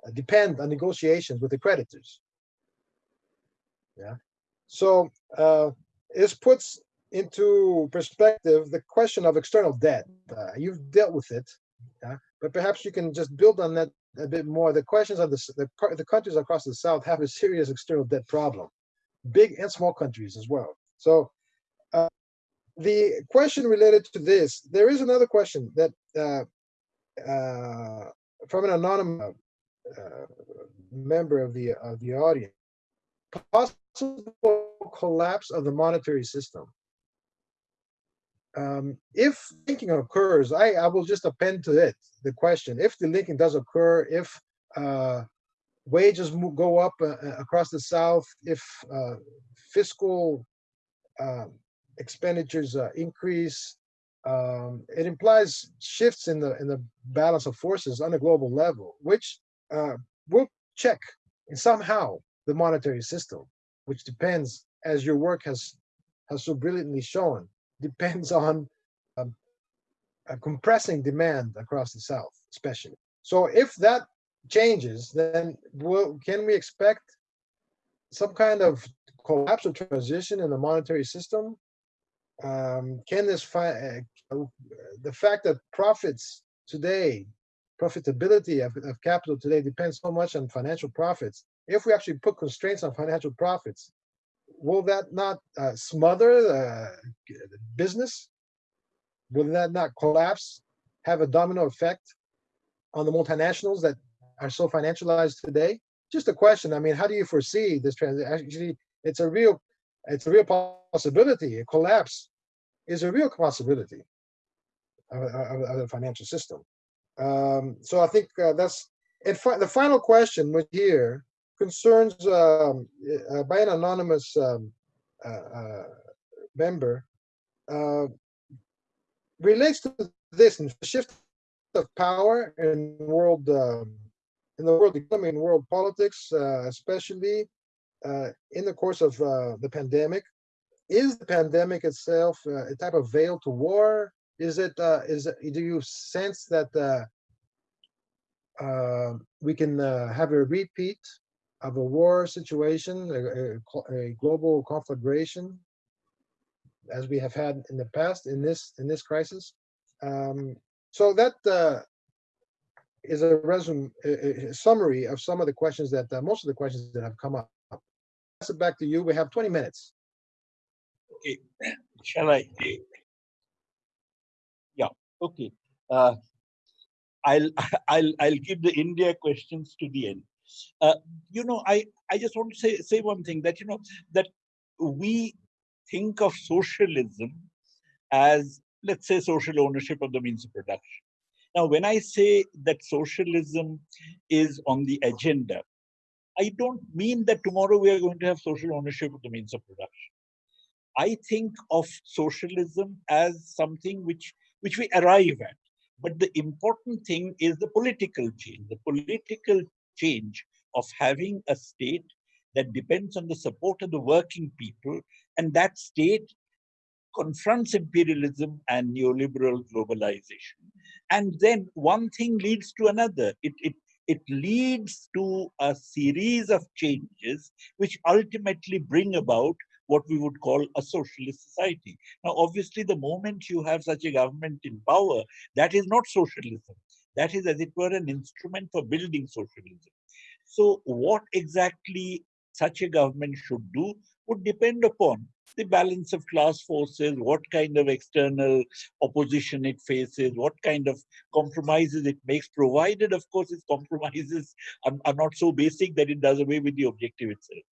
uh, depend on negotiations with the creditors. Yeah, so uh, this puts into perspective the question of external debt. Uh, you've dealt with it, uh, but perhaps you can just build on that a bit more. The questions of the, the, the countries across the South have a serious external debt problem, big and small countries as well. So uh, the question related to this, there is another question that uh, uh, from an anonymous uh, member of the of the audience, possible collapse of the monetary system um, if linking occurs, I, I will just append to it the question. If the linking does occur, if uh, wages go up uh, uh, across the South, if uh, fiscal um, expenditures uh, increase, um, it implies shifts in the in the balance of forces on a global level, which uh, will check and somehow the monetary system, which depends, as your work has has so brilliantly shown, depends on um, compressing demand across the South, especially. So if that changes, then will, can we expect some kind of collapse or transition in the monetary system? Um, can this uh, the fact that profits today, profitability of, of capital today depends so much on financial profits. If we actually put constraints on financial profits, will that not uh, smother the business? Will that not collapse, have a domino effect on the multinationals that are so financialized today? Just a question. I mean, how do you foresee this transition? Actually, it's a real, it's a real possibility. A collapse is a real possibility of, of, of the financial system. Um, so I think uh, that's, and fi the final question with here concerns um, uh, by an anonymous um, uh, uh member uh, relates to this and shift of power in world um, in the world economy and world politics, uh, especially in the course of the pandemic. Is the pandemic itself a type of veil to war? Is it? Is do you sense that uh, we can uh, have a repeat of a war situation, a, a, a, global conflagration, as we have had in the past in this in this crisis. Um, so that uh, is a resume, a, a summary of some of the questions that, uh, most of the questions that have come up. Pass it back to you. We have 20 minutes. Okay, shall I? Yeah, okay. Uh, I'll I'll I'll keep the India questions to the end. Uh, you know, I I just want to say say one thing that you know that we think of socialism as let's say social ownership of the means of production. Now, when I say that socialism is on the agenda, I don't mean that tomorrow we are going to have social ownership of the means of production. I think of socialism as something which, which we arrive at. But the important thing is the political change, the political change of having a state that depends on the support of the working people, and that state confronts imperialism and neoliberal globalization. And then one thing leads to another. It, it, it leads to a series of changes which ultimately bring about what we would call a socialist society. Now, obviously, the moment you have such a government in power, that is not socialism. That is, as it were, an instrument for building socialism. So what exactly such a government should do would depend upon the balance of class forces, what kind of external opposition it faces, what kind of compromises it makes, provided, of course, its compromises are, are not so basic that it does away with the objective itself.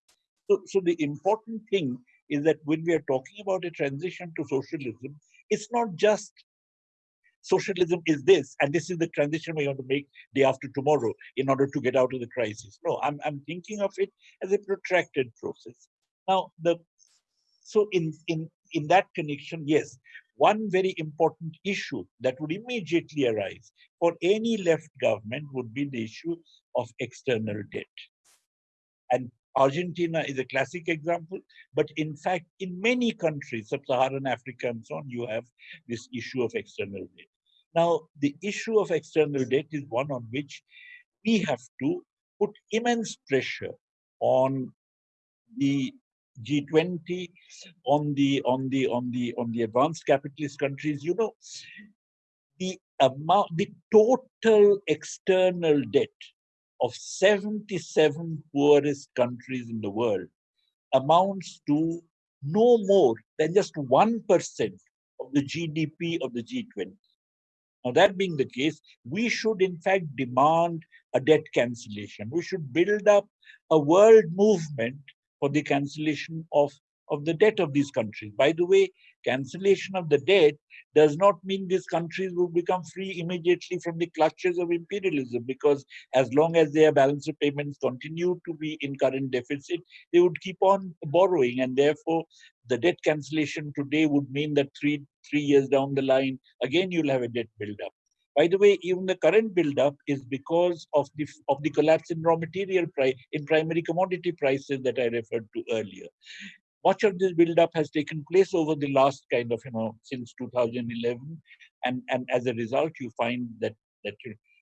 So, so the important thing is that when we are talking about a transition to socialism, it's not just socialism is this, and this is the transition we want to make day after tomorrow in order to get out of the crisis. No, I'm, I'm thinking of it as a protracted process. Now, the so in, in, in that connection, yes, one very important issue that would immediately arise for any left government would be the issue of external debt. And Argentina is a classic example, but in fact, in many countries, sub-Saharan Africa and so on, you have this issue of external debt. Now, the issue of external debt is one on which we have to put immense pressure on the G20, on the on the on the on the advanced capitalist countries. You know, the amount, the total external debt of 77 poorest countries in the world amounts to no more than just 1% of the GDP of the G20. Now, that being the case, we should in fact demand a debt cancellation. We should build up a world movement for the cancellation of, of the debt of these countries. By the way, cancellation of the debt does not mean these countries will become free immediately from the clutches of imperialism because as long as their balance of payments continue to be in current deficit, they would keep on borrowing and therefore the debt cancellation today would mean that three, three years down the line, again, you'll have a debt buildup. By the way, even the current buildup is because of the of the collapse in raw material price in primary commodity prices that I referred to earlier. Much of this buildup has taken place over the last kind of you know since 2011, and and as a result, you find that that.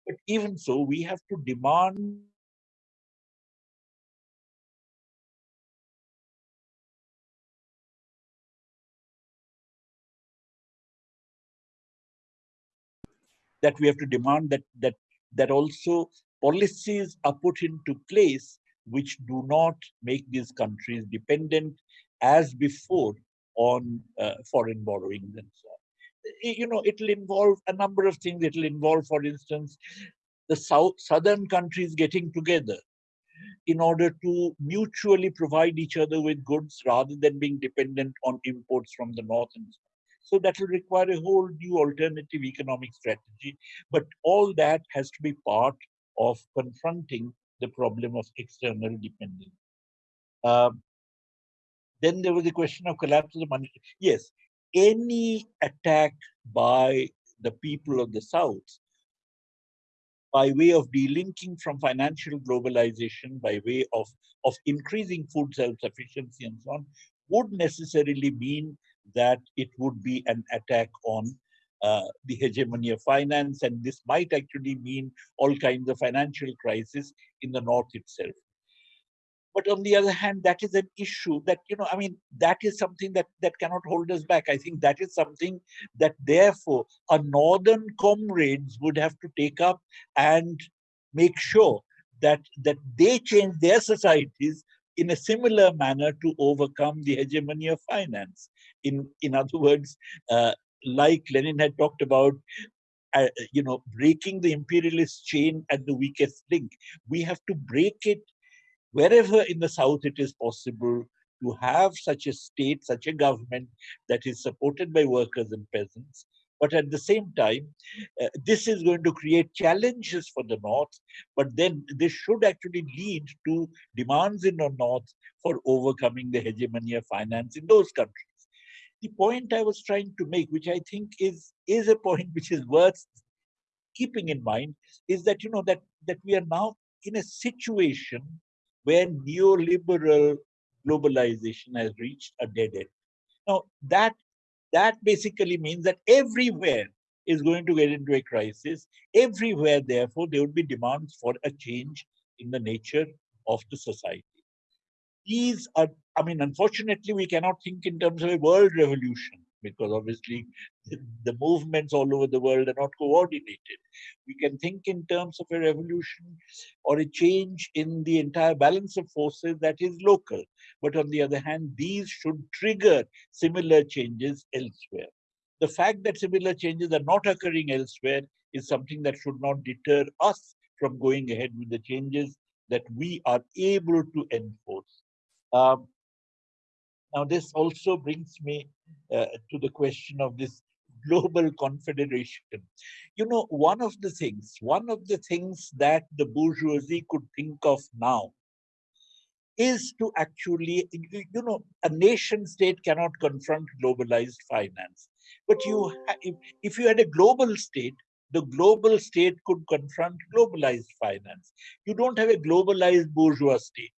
But even so, we have to demand that we have to demand that that that also policies are put into place which do not make these countries dependent as before on uh, foreign borrowings and so on. You know, it'll involve a number of things. It'll involve, for instance, the south southern countries getting together in order to mutually provide each other with goods rather than being dependent on imports from the north and so that will require a whole new alternative economic strategy. But all that has to be part of confronting the problem of external dependence. Um, then there was the question of collapse of the money. Yes, any attack by the people of the South by way of delinking from financial globalization, by way of, of increasing food self-sufficiency and so on, would necessarily mean that it would be an attack on uh, the hegemony of finance, and this might actually mean all kinds of financial crisis in the north itself. But on the other hand, that is an issue that, you know, I mean, that is something that, that cannot hold us back. I think that is something that therefore our northern comrades would have to take up and make sure that, that they change their societies in a similar manner to overcome the hegemony of finance. In, in other words, uh, like Lenin had talked about, uh, you know, breaking the imperialist chain at the weakest link. We have to break it wherever in the South it is possible to have such a state, such a government that is supported by workers and peasants. But at the same time, uh, this is going to create challenges for the North, but then this should actually lead to demands in the North for overcoming the hegemony of finance in those countries. The point I was trying to make, which I think is, is a point which is worth keeping in mind, is that, you know, that, that we are now in a situation where neoliberal globalization has reached a dead end. Now, that, that basically means that everywhere is going to get into a crisis. Everywhere, therefore, there would be demands for a change in the nature of the society. These are, I mean, unfortunately, we cannot think in terms of a world revolution because obviously the, movements all over the world are not coordinated. We can think in terms of a revolution or a change in the entire balance of forces that is local. But on the other hand, these should trigger similar changes elsewhere. The fact that similar changes are not occurring elsewhere is something that should not deter us from going ahead with the changes that we are able to enforce. Um, now, this also brings me uh, to the question of this global confederation. You know, one of the things, one of the things that the bourgeoisie could think of now is to actually, you know, a nation state cannot confront globalized finance. But you, if, if you had a global state, the global state could confront globalized finance. You don't have a globalized bourgeois state.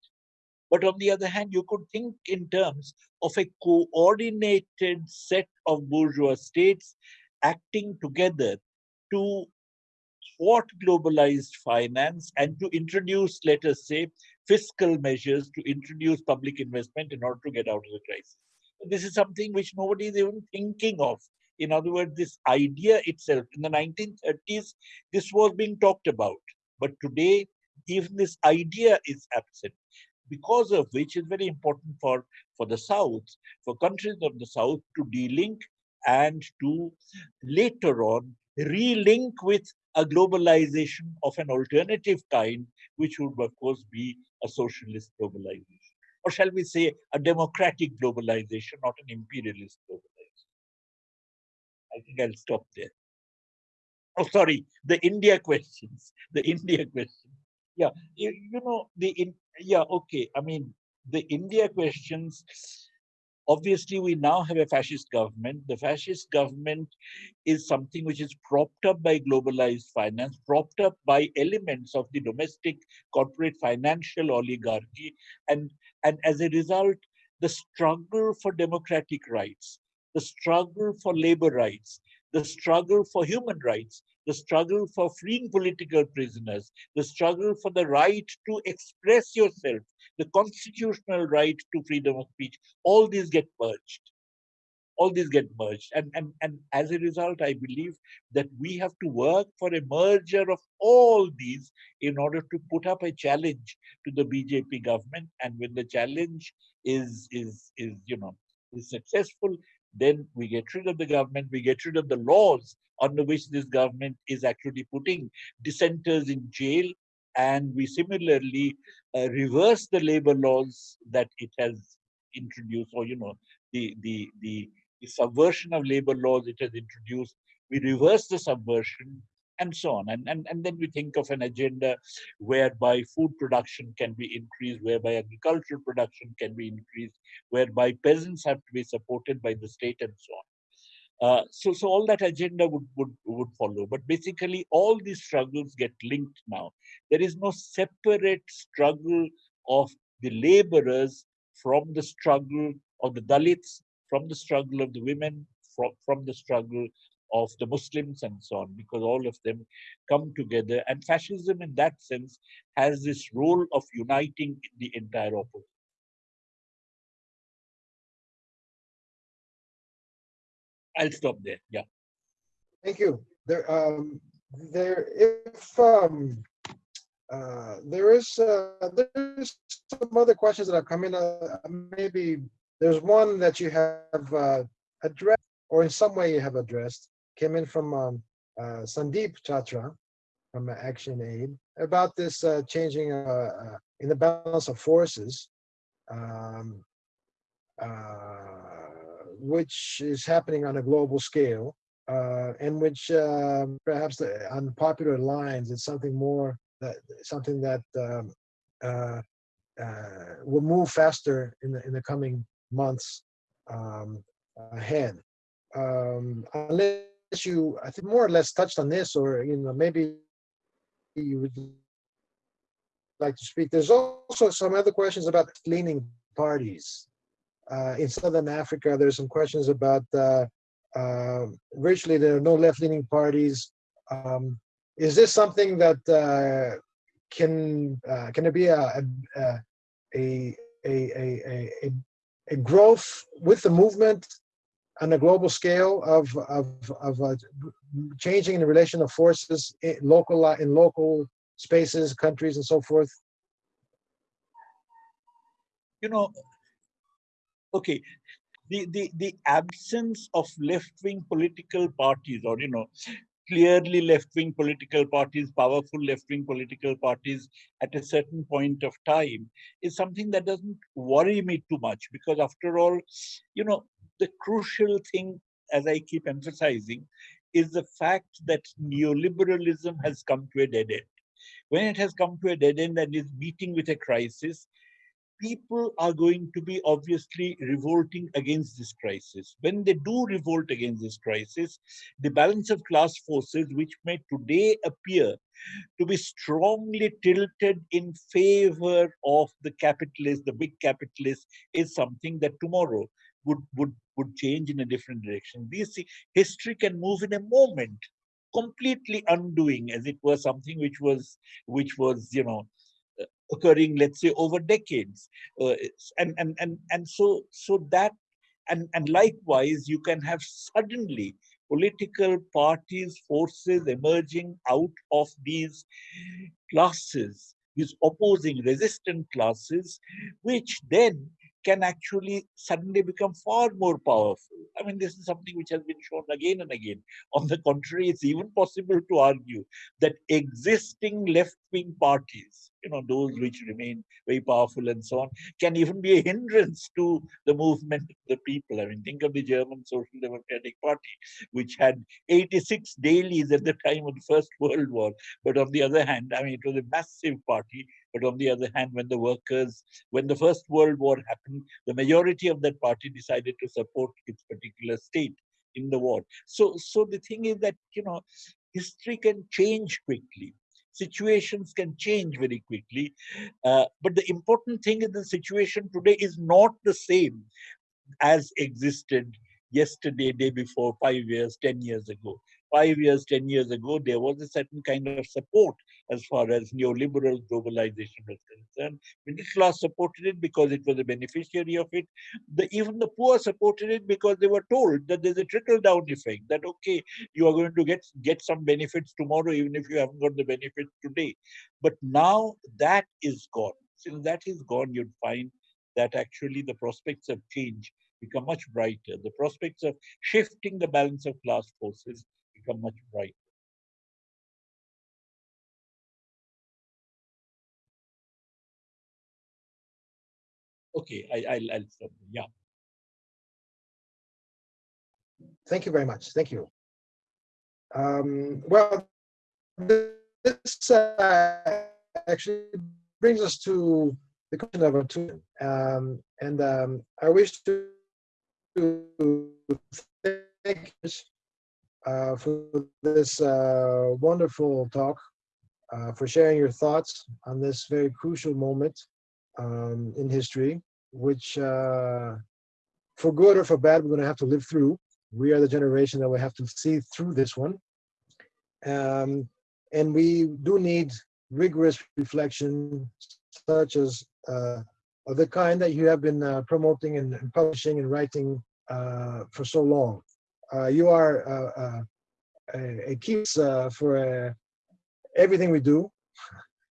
But on the other hand, you could think in terms of a coordinated set of bourgeois states acting together to thwart globalized finance and to introduce, let us say, fiscal measures to introduce public investment in order to get out of the crisis. This is something which nobody is even thinking of. In other words, this idea itself, in the 1930s, this was being talked about. But today, even this idea is absent because of which is very important for, for the South, for countries of the South to delink and to later on relink with a globalization of an alternative kind, which would of course be a socialist globalization. Or shall we say a democratic globalization, not an imperialist globalization. I think I'll stop there. Oh, sorry, the India questions, the India question. Yeah, you, you know, the in, yeah, okay. I mean, the India questions, obviously we now have a fascist government. The fascist government is something which is propped up by globalized finance, propped up by elements of the domestic corporate financial oligarchy. And, and as a result, the struggle for democratic rights, the struggle for labor rights, the struggle for human rights the struggle for freeing political prisoners, the struggle for the right to express yourself, the constitutional right to freedom of speech, all these get merged. All these get merged. And, and, and as a result, I believe that we have to work for a merger of all these in order to put up a challenge to the BJP government. And when the challenge is, is, is you know, is successful, then we get rid of the government, we get rid of the laws under which this government is actually putting dissenters in jail. And we similarly uh, reverse the labor laws that it has introduced, or, you know, the, the, the, the subversion of labor laws it has introduced. We reverse the subversion and so on. And, and, and then we think of an agenda whereby food production can be increased, whereby agricultural production can be increased, whereby peasants have to be supported by the state and so on. Uh, so, so all that agenda would, would, would follow. But basically, all these struggles get linked now. There is no separate struggle of the laborers from the struggle of the Dalits, from the struggle of the women, from, from the struggle of the Muslims and so on, because all of them come together. And fascism, in that sense, has this role of uniting the entire opposition. I'll stop there. Yeah. Thank you. There, um, there, if, um, uh, there is, uh, there's some other questions that have come in, uh, maybe there's one that you have, uh, addressed, or in some way you have addressed, came in from, um, uh, Sandeep Chachra from Action Aid about this, uh, changing, uh, uh, in the balance of forces. Um, uh, which is happening on a global scale uh, and which um, perhaps the, on popular lines is something more that something that um, will move faster in the in the coming months um, ahead. Um, unless you, I think, more or less touched on this, or you know, maybe you would like to speak. There's also some other questions about leaning parties uh, in Southern Africa, there's some questions about uh, uh, virtually there are no left-leaning parties. Um, is this something that uh, can uh, can it be a a, a a a a growth with the movement on a global scale of of of uh, changing the relation of forces in local in local spaces, countries, and so forth? You know, okay the the the absence of left-wing political parties or you know clearly left-wing political parties powerful left-wing political parties at a certain point of time is something that doesn't worry me too much because after all you know the crucial thing as i keep emphasizing is the fact that neoliberalism has come to a dead end. When it has come to a dead end and is meeting with a crisis people are going to be obviously revolting against this crisis. When they do revolt against this crisis, the balance of class forces, which may today appear to be strongly tilted in favor of the capitalists, the big capitalists, is something that tomorrow would, would, would change in a different direction. This history can move in a moment completely undoing as it was something which was which was you know occurring, let's say, over decades. Uh, and, and, and, and so, so that, and, and likewise, you can have suddenly political parties, forces emerging out of these classes, these opposing resistant classes, which then can actually suddenly become far more powerful. I mean, this is something which has been shown again and again. On the contrary, it's even possible to argue that existing left-wing parties, you know, those which remain very powerful and so on, can even be a hindrance to the movement of the people. I mean, think of the German Social Democratic Party, which had 86 dailies at the time of the First World War. But on the other hand, I mean, it was a massive party but on the other hand, when the workers, when the First World War happened, the majority of that party decided to support its particular state in the war. So, so the thing is that, you know, history can change quickly. Situations can change very quickly. Uh, but the important thing is the situation today is not the same as existed yesterday, day before, five years, 10 years ago five years, 10 years ago, there was a certain kind of support as far as neoliberal globalization was concerned. Middle class supported it because it was a beneficiary of it. The, even the poor supported it because they were told that there's a trickle-down effect, that, okay, you are going to get, get some benefits tomorrow, even if you haven't got the benefits today. But now that is gone. Since that is gone, you'd find that actually the prospects of change become much brighter. The prospects of shifting the balance of class forces become much brighter. Okay, I, I'll, I'll stop. Yeah. Thank you very much. Thank you. Um, well, this uh, actually brings us to the question of attunement. Um, and um, I wish to, to thank uh, for this uh, wonderful talk, uh, for sharing your thoughts on this very crucial moment um, in history, which uh, for good or for bad, we're going to have to live through. we are the generation that will have to see through this one. Um, and we do need rigorous reflection, such as uh, of the kind that you have been promoting and, publishing and writing for so long. Uh, you are uh, uh, a, key for everything we do.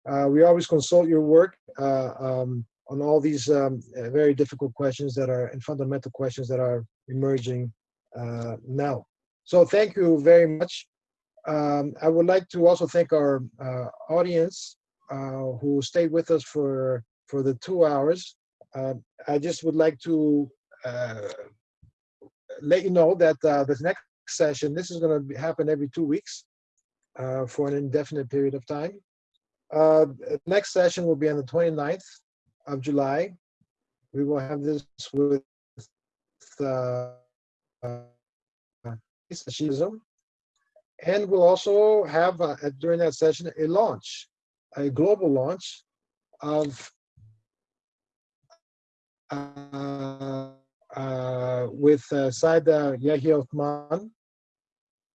We always consult your work um, on all these um, very difficult questions that are and fundamental questions that are emerging now. So thank you very much. Um, I would like to also thank our uh, audience uh, who stayed with us for for the two hours. Uh, I just would like to let you know that uh, this next session, this is going to happen every two weeks uh, for an indefinite period of time. Uh, next session will be on the 29th of July. We will have this with uh, uh, Shivji. And we'll also have uh, during that session a launch, a global launch of uh, uh, with uh, Saida Yahya Othman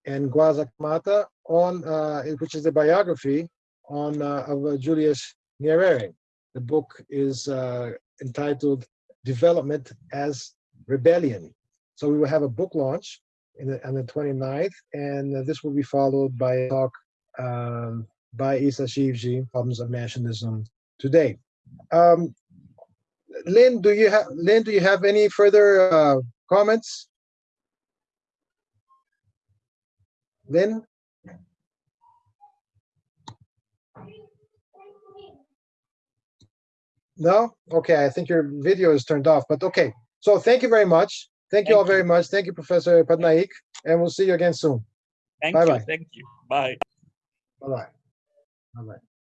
and Ng'wanza Kamata on, uh, which is a biography on uh, of uh, Julius Nyerere. The book is uh, entitled Development as Rebellion. So we will have a book launch in the, on the 29th, and this will be followed by a talk um, by Issa Shivji, Problems of Nationalism Today. Um, Lyn, do you have Lyn? Do you have any further uh, comments? Lyn? No? Okay, I think your video is turned off, but okay. So thank you very much. Thank you all you. very much. Thank you, Professor Patnaik, and we'll see you again soon. Thank you. Bye-bye. Thank you. Bye. Bye-bye. Bye-bye.